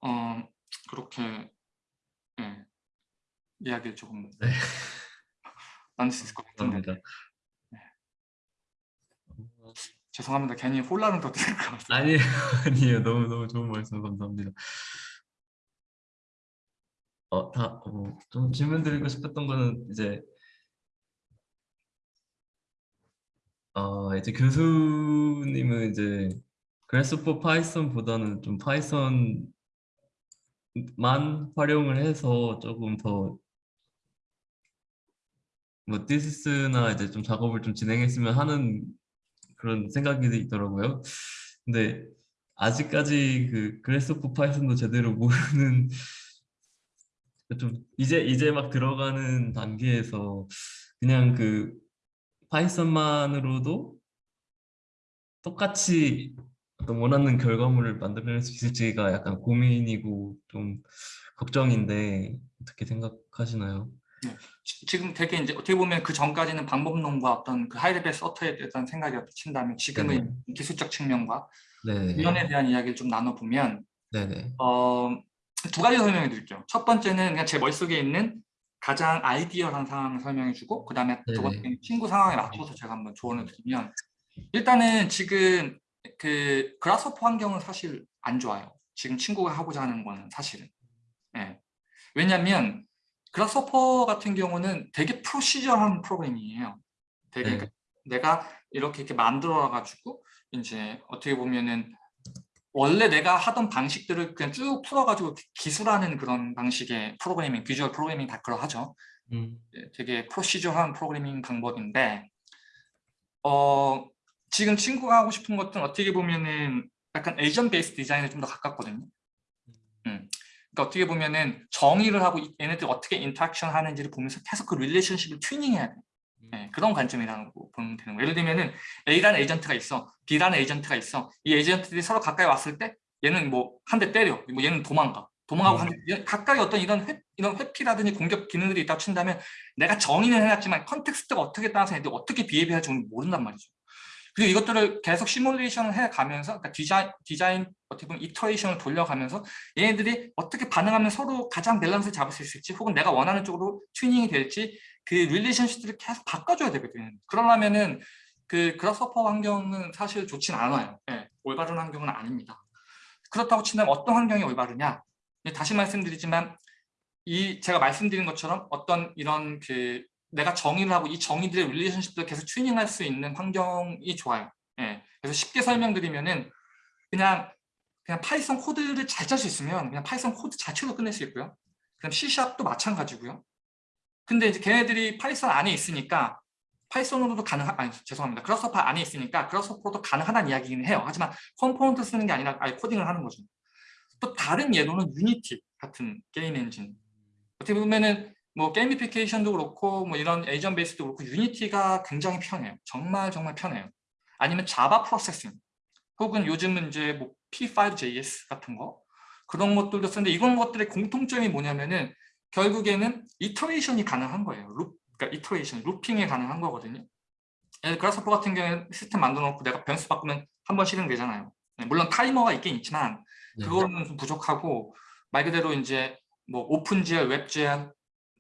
어, 그렇게 예, 이야기를 조금 네. 나눌 수 있을 것 감사합니다. 죄송합니다. 괜히 혼란을 더 드릴 것 같아요. 아니에요, 아니에요. 너무 너무 좋은 말씀 감사합니다. 어, 다, 어, 좀 질문 드리고 싶었던 거는 이제 어, 이제 교수님은 이제 Grasshopper Python보다는 좀 Python만 활용을 해서 조금 더 뭐 디스나 이제 좀 작업을 좀 진행했으면 하는 그런 생각이 있더라고요. 근데 아직까지 그 Grasshopper Python도 제대로 모르는 좀 이제 이제 막 들어가는 단계에서 그냥 그 Python만으로도 똑같이 어떤 원하는 결과물을 만들어낼 수 있을지가 약간 고민이고 좀 걱정인데 어떻게 생각하시나요? 지- 지금 되게 이제 어떻게 보면 그 전까지는 방법론과 어떤 그 하이레벨 서터에 대한 생각이 친다면 지금은 기술적 측면과 네네. 이론에 대한 이야기를 좀 나눠보면. 어, 두 가지 설명해 드릴게요. 첫 번째는 그냥 제 머릿속에 있는 가장 아이디어한 상황을 설명해 주고 그 다음에 두. 번째는 친구 상황에 맞춰서 제가 한번 조언을 드리면 일단은 지금 그 그라스호퍼 환경은 사실 안 좋아요. 지금 친구가 하고자 하는 거는 사실은. 예. 왜냐면 그라스호퍼 같은 경우는 되게 프로시저한 프로그램이에요. 되게 네. 그 내가 이렇게 이렇게 만들어 가지고 이제 어떻게 보면은 원래 내가 하던 방식들을 그냥 쭉 풀어가지고 기술하는 그런 방식의 프로그래밍, 비주얼 프로그래밍 다 그러하죠. 음, 예, 되게 procedural한 프로그래밍 방법인데 어, 지금 친구가 하고 싶은 것은 어떻게 보면은 약간 agent based design에 좀 더 가깝거든요. 음. 그러니까 어떻게 보면은 정의를 하고 이- 얘네들 어떻게 interaction 하는지를 보면서 계속 그 relationship을 튜닝해야 돼. 예, 그런 관점이라고 보면 되는 거예요. 예를 들면은 A라는 agent가 있어, B라는 agent가 있어. 이 agent들이 서로 가까이 왔을 때 얘는 뭐 한 대 때려, 뭐 얘는 도망가. 도망가고 음. 한 대, 각각의 어떤 이런 회, 이런 회피라든지 공격 기능들이 있다고 친다면 내가 정의는 해놨지만 context가 어떻게 따라서 애들이 어떻게 behave할지 모른단 말이죠. 그리고 이것들을 계속 시뮬레이션을 해가면서 그러니까 디자인, 디자인 어떻게 보면 iteration을 돌려가면서 얘네들이 어떻게 반응하면 서로 가장 밸런스를 잡을 수 있을지 혹은 내가 원하는 쪽으로 튜닝이 될지 그 relationship들을 계속 바꿔줘야 되거든요. 그러려면은 그 Grasshopper 환경은 사실 좋진 않아요. 예, 올바른 환경은 아닙니다. 그렇다고 친다면 어떤 환경이 올바르냐? 예, 다시 말씀드리지만 이 제가 말씀드린 것처럼 어떤 이런 그 내가 정의를 하고 이 정의들의 relationship들을 계속 튜닝할 수 있는 환경이 좋아요. 예, 그래서 쉽게 설명드리면은 그냥 그냥 Python 코드를 잘 짤 수 있으면 그냥 Python 코드 자체로 끝낼 수 있고요. 그럼 C샵도 마찬가지고요. 근데 이제 걔네들이 Python 안에 있으니까 Python으로도 가능하 아니 죄송합니다. Grasshopper 안에 있으니까 Grasshopper도 가능하다는 이야기긴 해요. 하지만 component 쓰는 게 아니라 아예 코딩을 하는 거죠. 또 다른 예로는 Unity 같은 게임 엔진. 어떻게 보면은 뭐 gamification도 그렇고 뭐 이런 agent based도 그렇고 Unity가 굉장히 편해요. 정말 정말 편해요. 아니면 Java Processing 혹은 요즘은 이제 뭐 p5.js 같은 거 그런 것들도 쓰는데 이런 것들의 공통점이 뭐냐면은 결국에는 iteration이 가능한 거예요. loop, 그러니까 iteration, looping이 가능한 거거든요. Grasshopper 같은 경우에는 시스템 만들어 놓고 내가 변수 바꾸면 한 번 실행되잖아요. 네, 물론 타이머가 있긴 있지만 네. 그거는 좀 부족하고 말 그대로 이제 뭐 OpenGL, WebGL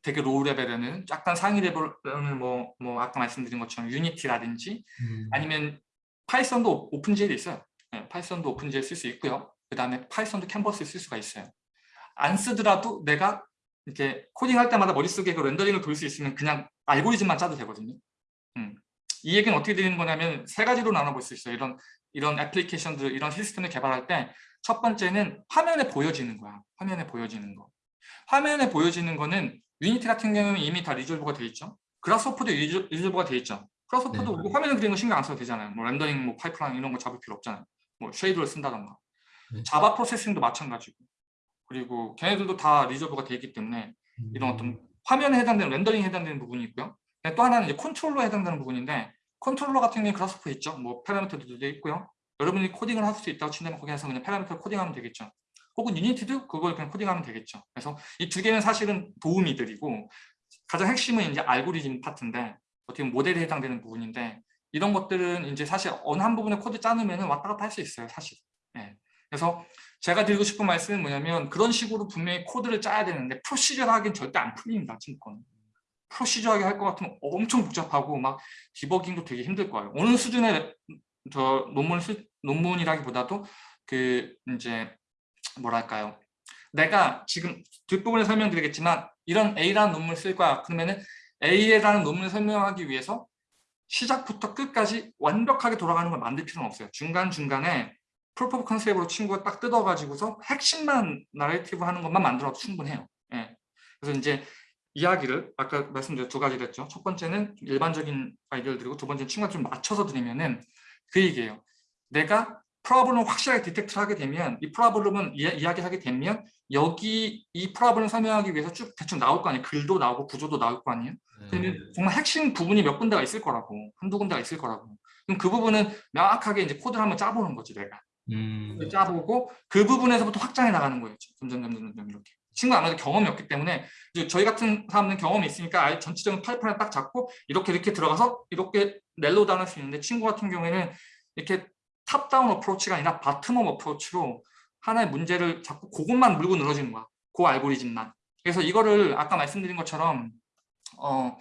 되게 low level에는 약간 상위 레벨은 뭐, 뭐 아까 말씀드린 것처럼 Unity라든지 음, 아니면 Python도 OpenGL이 있어요. 네, Python도 OpenGL 쓸수 있고요. 그 다음에 Python도 캔버스 쓸 수가 있어요. 안 쓰더라도 내가 이렇게 코딩할 때마다 머릿속에 그 rendering을 돌릴 수 있으면 그냥 알고리즘만 짜도 되거든요. 음. 이 얘기는 어떻게 되는 거냐면 세 가지로 나눠볼 수 있어요. 이런 이런 애플리케이션들, 이런 시스템을 개발할 때 첫 번째는 화면에 보여지는 거야. 화면에 보여지는 거. 화면에 보여지는 거는 Unity 같은 경우는 이미 다 리졸브가 돼 있죠. 그라스호퍼도 리졸, 리졸브가 돼 있죠. 그라스호퍼도 네. 우리 화면에 그리는 거 신경 안 써도 되잖아요. 뭐 rendering, 뭐 파이프라인 이런 거 잡을 필요 없잖아요. 뭐 shader를 쓴다던가. 네. Java Processing도 마찬가지고. 그리고 걔네들도 다 resolve가 돼 있기 때문에 이런 음, 어떤 화면에 해당되는 rendering에 해당되는 부분이 있고요. 또 하나는 이제 컨트롤러에 해당되는 부분인데 컨트롤러 같은 경우에 Grasshopper 있죠. 뭐 parameter들도 있고요. 여러분이 코딩을 할 수 있다고 친다면 거기에서 그냥 parameter 코딩하면 되겠죠. 혹은 Unity도 그걸 그냥 코딩하면 되겠죠. 그래서 이 두 개는 사실은 도우미들이고 가장 핵심은 이제 알고리즘 파트인데 어떻게 보면 모델에 해당되는 부분인데 이런 것들은 이제 사실 어느 한 부분에 코드 짜놓으면 왔다 갔다 할 수 있어요, 사실. 예. 그래서 제가 드리고 싶은 말씀은 뭐냐면 그런 식으로 분명히 코드를 짜야 되는데 프로시저하기는 절대 안 풀립니다, 친구는. 프로시저하게 할 것 같으면 엄청 복잡하고 막 디버깅도 되게 힘들 거예요. 어느 수준의 저 논문 수, 논문이라기보다도 그 이제 뭐랄까요? 내가 지금 뒷부분에 설명드리겠지만 이런 A라는 논문을 쓸 거야. 그러면은 A라는 논문을 설명하기 위해서 시작부터 끝까지 완벽하게 돌아가는 걸 만들 필요는 없어요. 중간중간에 proof of concept으로 친구가 딱 뜯어가지고서 핵심만 나레이티브 하는 것만 만들어도 충분해요. 예. 그래서 이제 이야기를 아까 말씀드린 두 가지를 했죠. 첫 번째는 일반적인 아이디어를 드리고 두 번째는 친구가 좀 맞춰서 드리면은 그 얘기예요. 내가 problem을 확실하게 detect를 하게 되면 이 problem은 이야기하게 되면 여기 이 problem 설명하기 위해서 쭉 대충 나올 거 아니에요. 글도 나오고 구조도 나올 거 아니에요. 그러면 네. 정말 핵심 부분이 몇 군데가 있을 거라고 한두 군데가 있을 거라고 그럼 그 부분은 명확하게 이제 코드를 한번 짜보는 거지 내가 음, 짜보고 그 부분에서부터 확장해 나가는 거예요 점점 점점 점점 이렇게 친구 아무래도 경험이 없기 때문에 이제 저희 같은 사람들은 경험이 있으니까 아예 전체적인 파이프라인 딱 잡고 이렇게 이렇게 들어가서 이렇게 narrow down할 수 있는데 친구 같은 경우에는 이렇게 top-down approach가 아니라 bottom-up approach로 하나의 문제를 자꾸 그것만 물고 늘어지는 거야 그 알고리즘만 그래서 이거를 아까 말씀드린 것처럼 어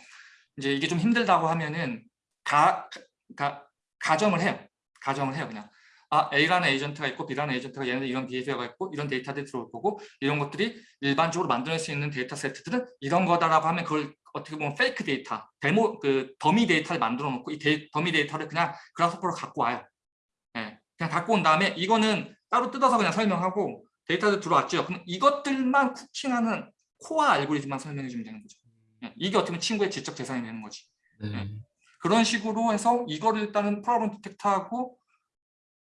이제 이게 좀 힘들다고 하면은 가, 가 가정을 해요. 가정을 해요 그냥. 아 A라는 에이전트가 있고 B라는 에이전트가 얘네들 이런 behavior가 있고 이런 데이터들이 들어올 거고 이런 것들이 일반적으로 만들어낼 수 있는 데이터 세트들은 이런 거다라고 하면 그걸 어떻게 보면 fake 데이터, 데모 그 더미 데이터를 만들어 놓고 이 데이, 더미 데이터를 그냥 Grasshopper로 갖고 와요. 예. 그냥 갖고 온 다음에 이거는 따로 뜯어서 그냥 설명하고 데이터들 들어왔죠. 그럼 이것들만 cooking하는 코어 알고리즘만 설명해 주면 되는 거죠. 예, 이게 어떻게 보면 친구의 지적 재산이 되는 거지. 네. 그런 식으로 해서 이거를 일단은 프로그램 디텍트하고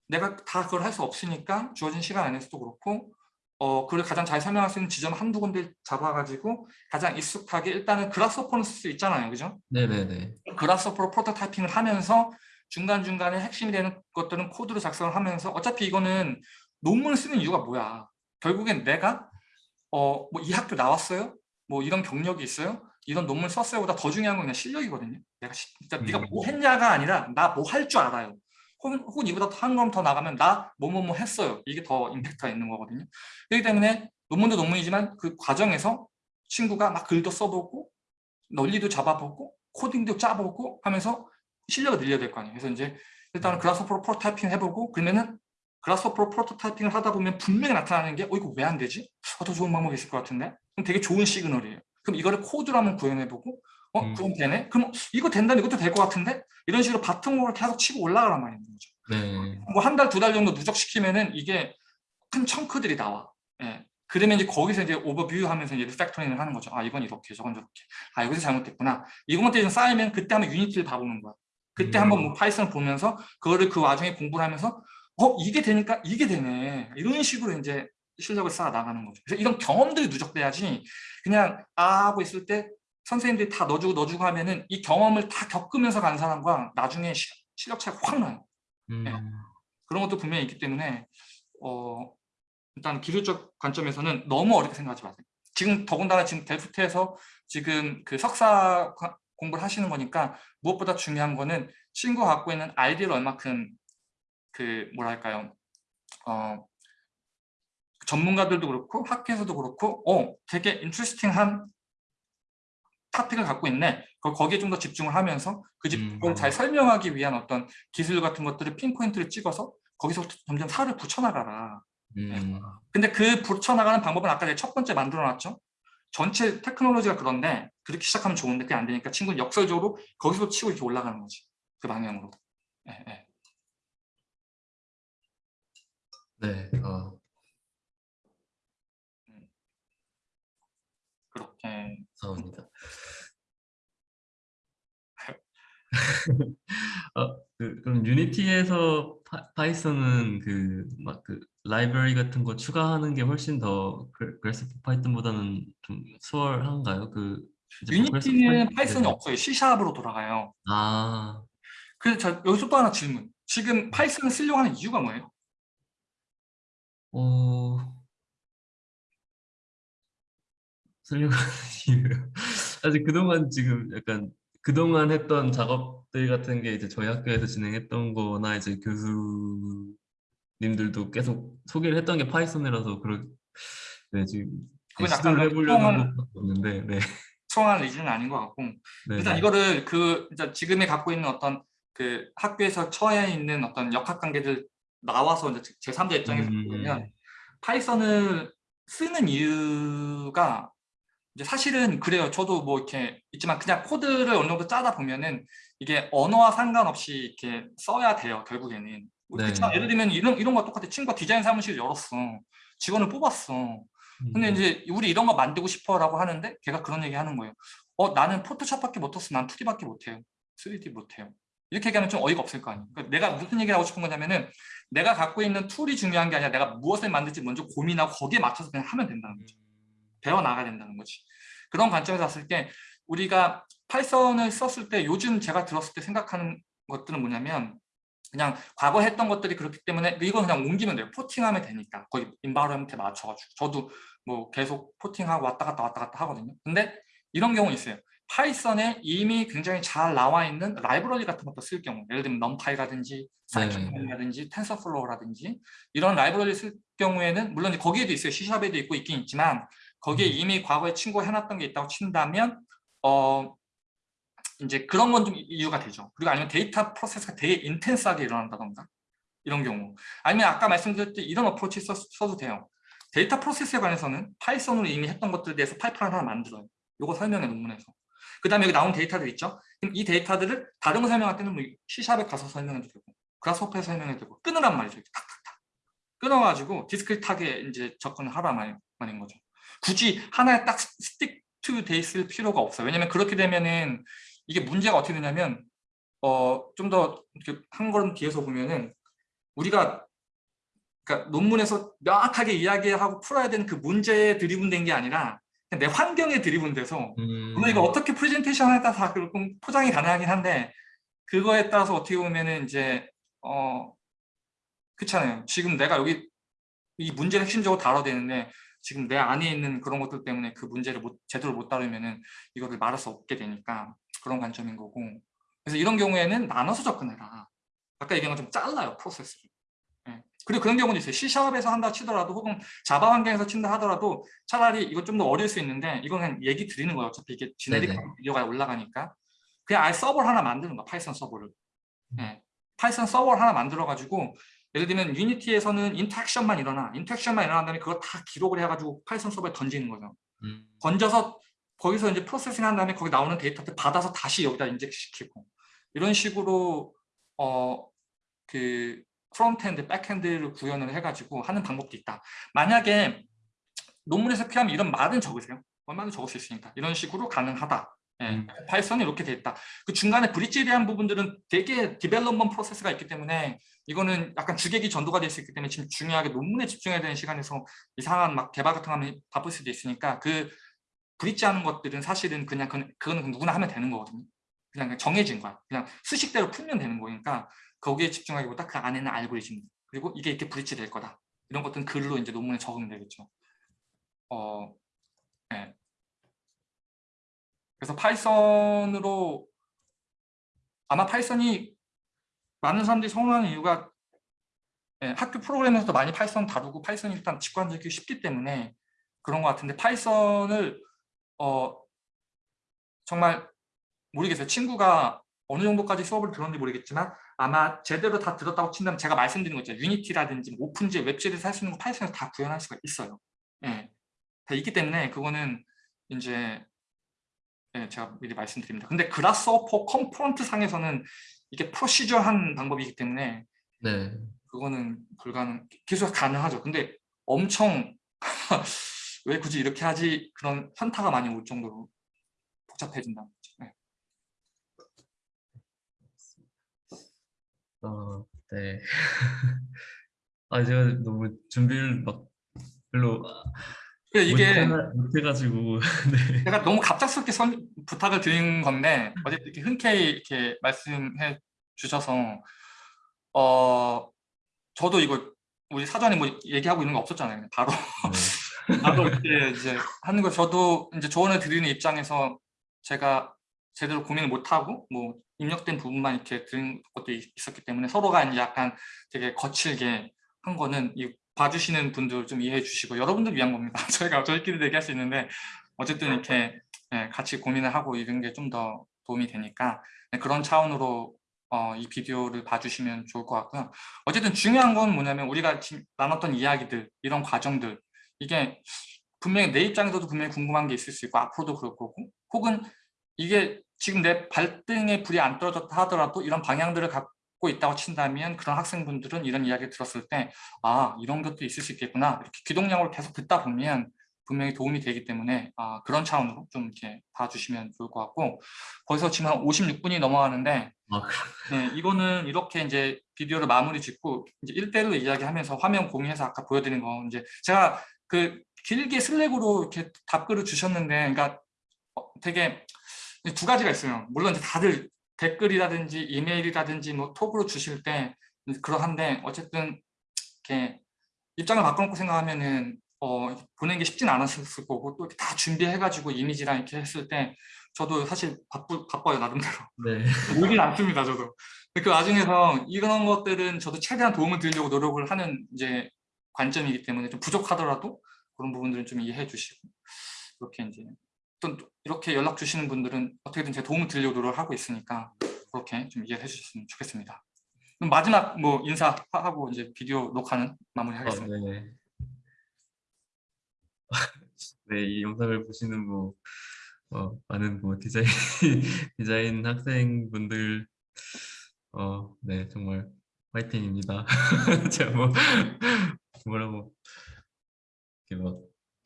내가 다 그걸 할 수 없으니까 주어진 시간 안에서도 그렇고 어 그걸 가장 잘 설명할 수 있는 지점 한두 군데 잡아가지고 가장 익숙하게 일단은 그라스퍼는 쓸 수 있잖아요. 그죠? 네네네. 그라스퍼로 프로토타이핑을 하면서 중간중간에 핵심이 되는 것들은 코드로 작성을 하면서 어차피 이거는 논문을 쓰는 이유가 뭐야. 결국엔 내가 어 뭐 이 학교 나왔어요? 뭐 이런 경력이 있어요? 이런 논문 썼어요 보다 더 중요한 건 그냥 실력이거든요. 내가 시- 진짜 네가 뭐 했냐가 아니라 나 뭐 할 줄 알아요. 혹은, 혹은 이보다 한걸더 나가면 나 뭐 뭐 뭐 했어요. 이게 더 임팩트가 있는 거거든요. 그렇기 때문에 논문도 논문이지만 그 과정에서 친구가 막 글도 써보고 논리도 잡아보고 코딩도 짜보고 하면서 실력을 늘려야 될 거 아니에요. 그래서 이제 일단은 Grasshopper로 prototyping 해보고 그러면은 Grasshopper로 prototyping을 하다 보면 분명히 나타나는 게 어 이거 왜 안 되지? 어, 더 좋은 방법이 있을 것 같은데? 그럼 되게 좋은 시그널이에요. 그럼 이거를 코드로 한번 구현해보고 어 음. 그럼 되네? 그럼 이거 된다면 이것도 될 것 같은데? 이런 식으로 bottom으로 계속 치고 올라가란 말인 거죠. 네. 뭐한 달, 두 달 정도 누적시키면은 이게 큰 chunk들이 나와. 예. 그러면 이제 거기서 이제 오버뷰 하면서 이제 refactoring을 하는 거죠. 아, 이건 이렇게, 저건 저렇게. 아, 여기서 잘못됐구나. 이것만 좀 쌓이면 그때 한번 Unity를 봐보는 거야. 그때 음. 한번 뭐 파이썬을 보면서 그거를 그 와중에 공부를 하면서 어, 이게 되니까 이게 되네. 이런 식으로 이제 실력을 쌓아 나가는 거죠. 그래서 이런 경험들이 누적돼야지 그냥 아 하고 있을 때 선생님들이 다 넣어주고 넣어주고 하면은 이 경험을 다 겪으면서 간 사람과 나중에 시- 실력 차이가 확 나요. 음, 그런 것도 분명히 있기 때문에 어, 일단 기술적 관점에서는 너무 어렵게 생각하지 마세요. 지금 더군다나 지금 델프트에서 지금 그 석사 과- 공부를 하시는 거니까 무엇보다 중요한 거는 친구가 갖고 있는 아이디어를 얼마큼 그 뭐랄까요 어, 전문가들도 그렇고 학회에서도 그렇고 어 되게 interesting한 topic을 갖고 있네. 거- 거기에 좀 더 집중을 하면서 그 집- 음. 잘 설명하기 위한 어떤 기술 같은 것들을 pinpoint를 찍어서 거기서 점점 살을 붙여나가라. 음, 근데 그 붙여나가는 방법은 아까 첫 번째 만들어놨죠. 전체 테크놀로지가 그런데 그렇게 시작하면 좋은데 그게 안 되니까 친구는 역설적으로 거기서 치고 이렇게 올라가는 거지. 그 방향으로. 예, 예. 네. 어, 그렇게. 감사합니다. 어, 그, 그럼 Unity에서 파, Python은 그 막 그 라이브러리 같은 거 추가하는 게 훨씬 더 그- 그래서 Python보다는 좀 수월한가요? 그 Unity는 파이- Python이 네. 없어요. C샵으로 돌아가요. 아, 그래서 저 여기서 또 하나 질문. 지금 Python을 쓰려고 하는 이유가 뭐예요? 어, 쓰려고 하는 이유요. 사실 그동안 지금 약간 그동안 했던 작업들 같은 게 이제 저희 학교에서 진행했던 거나 이제 교수님들도 계속 소개를 했던 게 Python이라서 그런 네 지금 그건 약간 해보려는 없는데 네. 성한 리즈는 아닌 것 같고 네. 일단 이거를 그 지금에 갖고 있는 어떤 그 학교에서 처해 있는 어떤 역학 관계들 나와서 이제 제 3자 입장에서 음. 보면 파이썬을 쓰는 이유가 이제 사실은 그래요. 저도 뭐 이렇게 있지만 그냥 코드를 어느 정도 짜다 보면은 이게 언어와 상관없이 이렇게 써야 돼요. 결국에는. 뭐 네. 그렇지만 예를 들면 이런 이런 거 똑같아. 친구가 디자인 사무실 열었어. 직원을 뽑았어. 근데 음. 이제 우리 이런 거 만들고 싶어라고 하는데 걔가 그런 얘기 하는 거예요. 어 나는 Photoshop밖에 못 했어. 난 2D밖에 못 해요. 3D 못 해요. 이렇게 얘기하면 좀 어이가 없을 거 아니에요. 그러니까 내가 무슨 얘기를 하고 싶은 거냐면은 내가 갖고 있는 툴이 중요한 게 아니라 내가 무엇을 만들지 먼저 고민하고 거기에 맞춰서 그냥 하면 된다는 거죠. 배워 나가야 된다는 거지. 그런 관점에서 봤을 때 우리가 Python을 썼을 때 요즘 제가 들었을 때 생각하는 것들은 뭐냐면 그냥 과거 했던 것들이 그렇기 때문에 이건 그냥 옮기면 돼요. porting하면 되니까 거기 environment에 맞춰가지고 저도 뭐 계속 porting하고 왔다 갔다 왔다 갔다 하거든요. 근데 이런 경우 있어요. Python에 이미 굉장히 잘 나와 있는 라이브러리 같은 것도 쓸 경우 예를 들면 NumPy라든지 scikit이라든지 TensorFlow라든지 이런 라이브러리 쓸 경우에는 물론 이제 거기에도 있어요. C샵에도 있고 있긴 있지만 거기에 음. 이미 과거에 친구가 해놨던 게 있다고 친다면 어 이제 그런 건 좀 이유가 되죠. 그리고 아니면 데이터 프로세스가 되게 intense하게 일어난다던가 이런 경우 아니면 아까 말씀드렸듯이 이런 approach 써, 써도 돼요. 데이터 프로세스에 관해서는 Python으로 이미 했던 것들에 대해서 파이프라인 하나 만들어요. 요거 설명해 논문에서. 그 다음에 여기 나온 데이터들 있죠? 그럼 이 데이터들을 다른 거 설명할 때는 뭐 C샵에 가서 설명해도 되고 Grasshopper에 설명해도 되고 끊으란 말이죠. 탁탁탁. 끊어가지고 discrete하게 이제 접근을 말- 말인 거죠. 굳이 하나에 딱 스틱 투돼 있을 필요가 없어요. 왜냐면 그렇게 되면은 이게 문제가 어떻게 되냐면 어 좀 더 한 걸음 뒤에서 보면은 우리가 그러니까 논문에서 명확하게 이야기하고 풀어야 되는 그 문제에 드리븐된 게 아니라 내 환경에 드리븐돼서 음. 물론 이거 어떻게 프레젠테이션에 따라 다 그렇게 포장이 가능하긴 한데 그거에 따라서 어떻게 보면은 이제 어 그렇잖아요. 지금 내가 여기 이 문제를 핵심적으로 다뤄야 되는데 지금 내 안에 있는 그런 것들 때문에 그 문제를 못, 제대로 못 다루면은 이거를 말할 수 없게 되니까 그런 관점인 거고 그래서 이런 경우에는 나눠서 접근해라. 아까 얘기한 것좀 잘라요 프로세스를. 예. 그리고 그런 경우도 있어요. C샵에서 한다 치더라도 혹은 Java 환경에서 친다 하더라도 차라리 이거 좀 더 어려울 수 있는데 이건 그냥 얘기 드리는 거예요. 어차피 이게 generic. 비디오가 올라가니까 그냥 아예 서버를 하나 만드는 거야. Python 서버를. 음. 예. Python 서버를 하나 만들어 가지고 예를 들면 Unity에서는 interaction만 일어나. interaction만 일어난 다음에 그걸 다 기록을 해가지고 Python 서버에 던지는 거죠. 음. 던져서 거기서 이제 processing 한 다음에 거기 나오는 데이터를 받아서 다시 여기다 inject 시키고 이런 식으로 어 그 frontend, backend를 구현을 해가지고 하는 방법도 있다. 만약에 논문에서 필요하면 이런 말은 적으세요. 얼마나 적을 수 있으니까 이런 식으로 가능하다. 예, 음. Python이 이렇게 돼 있다. 그 중간에 브릿지에 대한 부분들은 되게 development 프로세스가 있기 때문에 이거는 약간 주객이 전도가 될 수 있기 때문에 지금 중요하게 논문에 집중해야 되는 시간에서 이상한 막 개발 같은 거 하면 바쁠 수도 있으니까 그 bridge 하는 것들은 사실은 그냥 그건, 그건 누구나 하면 되는 거거든요. 그냥 정해진 거야. 그냥 수식대로 풀면 되는 거니까 거기에 집중하기보다 그 안에는 알고리즘 그리고 이게 이렇게 bridge 될 거다. 이런 것들은 글로 이제 논문에 적으면 되겠죠. 어, 네. 그래서 Python으로 아마 Python이 많은 사람들이 선호하는 이유가 예, 학교 프로그램에서도 많이 Python 다루고 Python이 일단 직관적이기 쉽기 때문에 그런 것 같은데 Python을 어, 정말 모르겠어요. 친구가 어느 정도까지 수업을 들었는지 모르겠지만 아마 제대로 다 들었다고 친다면 제가 말씀드린 거 있죠. Unity라든지 뭐 OpenGL WebGL에서 할 수 있는 거 Python에서 다 구현할 수가 있어요. 예. 다 있기 때문에 그거는 이제 예, 제가 미리 말씀드립니다. 근데 Grasshopper component 상에서는 이게 procedure한 방법이기 때문에 네. 그거는 불가능 기술가 가능하죠. 근데 엄청 왜 굳이 이렇게 하지 그런 현타가 많이 올 정도로 복잡해진다는 거죠. 네. 어, 네. 아, 제가 너무 준비를 막 별로 그래, 이게 못해- 못해가지고 네. 제가 너무 갑작스럽게 선- 부탁을 드린 건데 어쨌든 이렇게 흔쾌히 이렇게 말씀해 주셔서 어 저도 이거 우리 사전에 뭐 얘기하고 있는 거 없었잖아요. 바로 네. 나도 이렇게 이제 하는 거 저도 이제 조언을 드리는 입장에서 제가 제대로 고민을 못 하고 뭐 입력된 부분만 이렇게 드린 것도 있- 있었기 때문에 서로가 이제 약간 되게 거칠게 한 거는 이 봐주시는 분들 좀 이해해 주시고 여러분들 위한 겁니다. 저희가 저희끼리 얘기할 수 있는데 어쨌든 이렇게 예, 같이 고민을 하고 이런 게 좀 더 도움이 되니까 네, 그런 차원으로 어, 이 비디오를 봐주시면 좋을 것 같고요. 어쨌든 중요한 건 뭐냐면 우리가 지금 나눴던 이야기들 이런 과정들 이게 분명히 내 입장에서도 분명히 궁금한 게 있을 수 있고 앞으로도 그럴 거고 혹은 이게 지금 내 발등에 불이 안 떨어졌다 하더라도 이런 방향들을 갖고 있다고 친다면 그런 학생분들은 이런 이야기를 들었을 때 아 이런 것도 있을 수 있겠구나. 이렇게 귀동량으로 계속 듣다 보면 분명히 도움이 되기 때문에 아, 그런 차원으로 좀 이렇게 봐주시면 좋을 것 같고 거기서 지금 한 56분이 넘어가는데 아, 그- 네, 이거는 이렇게 이제 비디오를 마무리 짓고 이제 1대1로 이야기하면서 화면 공유해서 아까 보여드린 거 이제 제가 그 길게 슬랙으로 이렇게 답글을 주셨는데 그러니까 어, 되게 두 가지가 있어요. 물론 이제 다들 댓글이라든지 이메일이라든지 뭐 톡으로 주실 때 그러한데 어쨌든 이렇게 입장을 바꿔놓고 생각하면은 어, 보내는 게 쉽진 않았을 거고 또 다 준비해가지고 이미지랑 이렇게 했을 때 저도 사실 바쁘, 바빠요 나름대로 네. 모르긴 않습니다 저도 그 와중에서 이런 것들은 저도 최대한 도움을 드리려고 노력을 하는 이제 관점이기 때문에 좀 부족하더라도 그런 부분들은 좀 이해해 주시고 이렇게 이제 또 이렇게 연락 주시는 분들은 어떻게든 제 도움을 드리려고 하고 있으니까 그렇게 좀 이해해 주셨으면 좋겠습니다 그럼 마지막 뭐 인사하고 이제 비디오 녹화는 어, 마무리하겠습니다 네. 네, 이 영상을 보시는 뭐 어, 많은 뭐 디자인 디자인 학생분들 어, 네, 정말 화이팅입니다. 제가 뭐 뭐라고 이렇게 막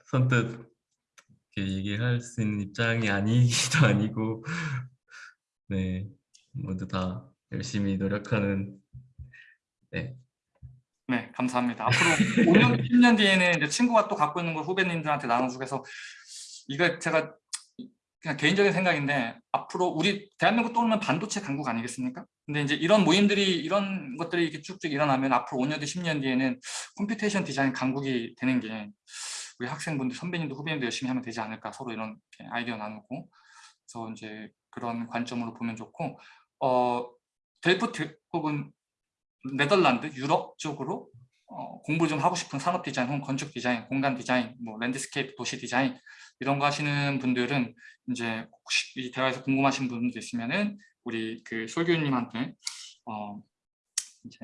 선뜻 이렇게 얘기할 수 있는 입장이 아니기도 아니고 네, 모두 다 열심히 노력하는 네, 네, 감사합니다. 앞으로 5년, 10년 뒤에는 이제 친구가 또 갖고 있는 걸 후배님들한테 나눠주고 해서 이거 제가 그냥 개인적인 생각인데 앞으로 우리 대한민국 떠오르면 반도체 강국 아니겠습니까? 근데 이제 이런 모임들이 이런 것들이 이렇게 쭉쭉 일어나면 앞으로 5년 뒤, 10년 뒤에는 computation 디자인 강국이 되는 게 우리 학생분들, 선배님들, 후배님들 열심히 하면 되지 않을까 서로 이런 아이디어 나누고 그래서 이제 그런 관점으로 보면 좋고 어, 델프트 혹은 네덜란드, 유럽 쪽으로 어, 공부 좀 하고 싶은 산업 디자인, 혹은 건축 디자인, 공간 디자인, 뭐 landscape 도시 디자인 이런 거 하시는 분들은 이제 혹시 이 대화에서 궁금하신 분들 있으면은 우리 그 솔교님한테 어 이제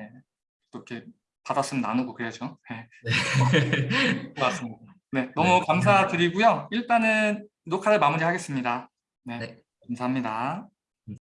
또 이렇게 받았으면 나누고 그래야죠. 네, 네. 고맙습니다. 네, 너무 네. 감사드리고요. 일단은 녹화를 마무리하겠습니다. 네, 네. 감사합니다.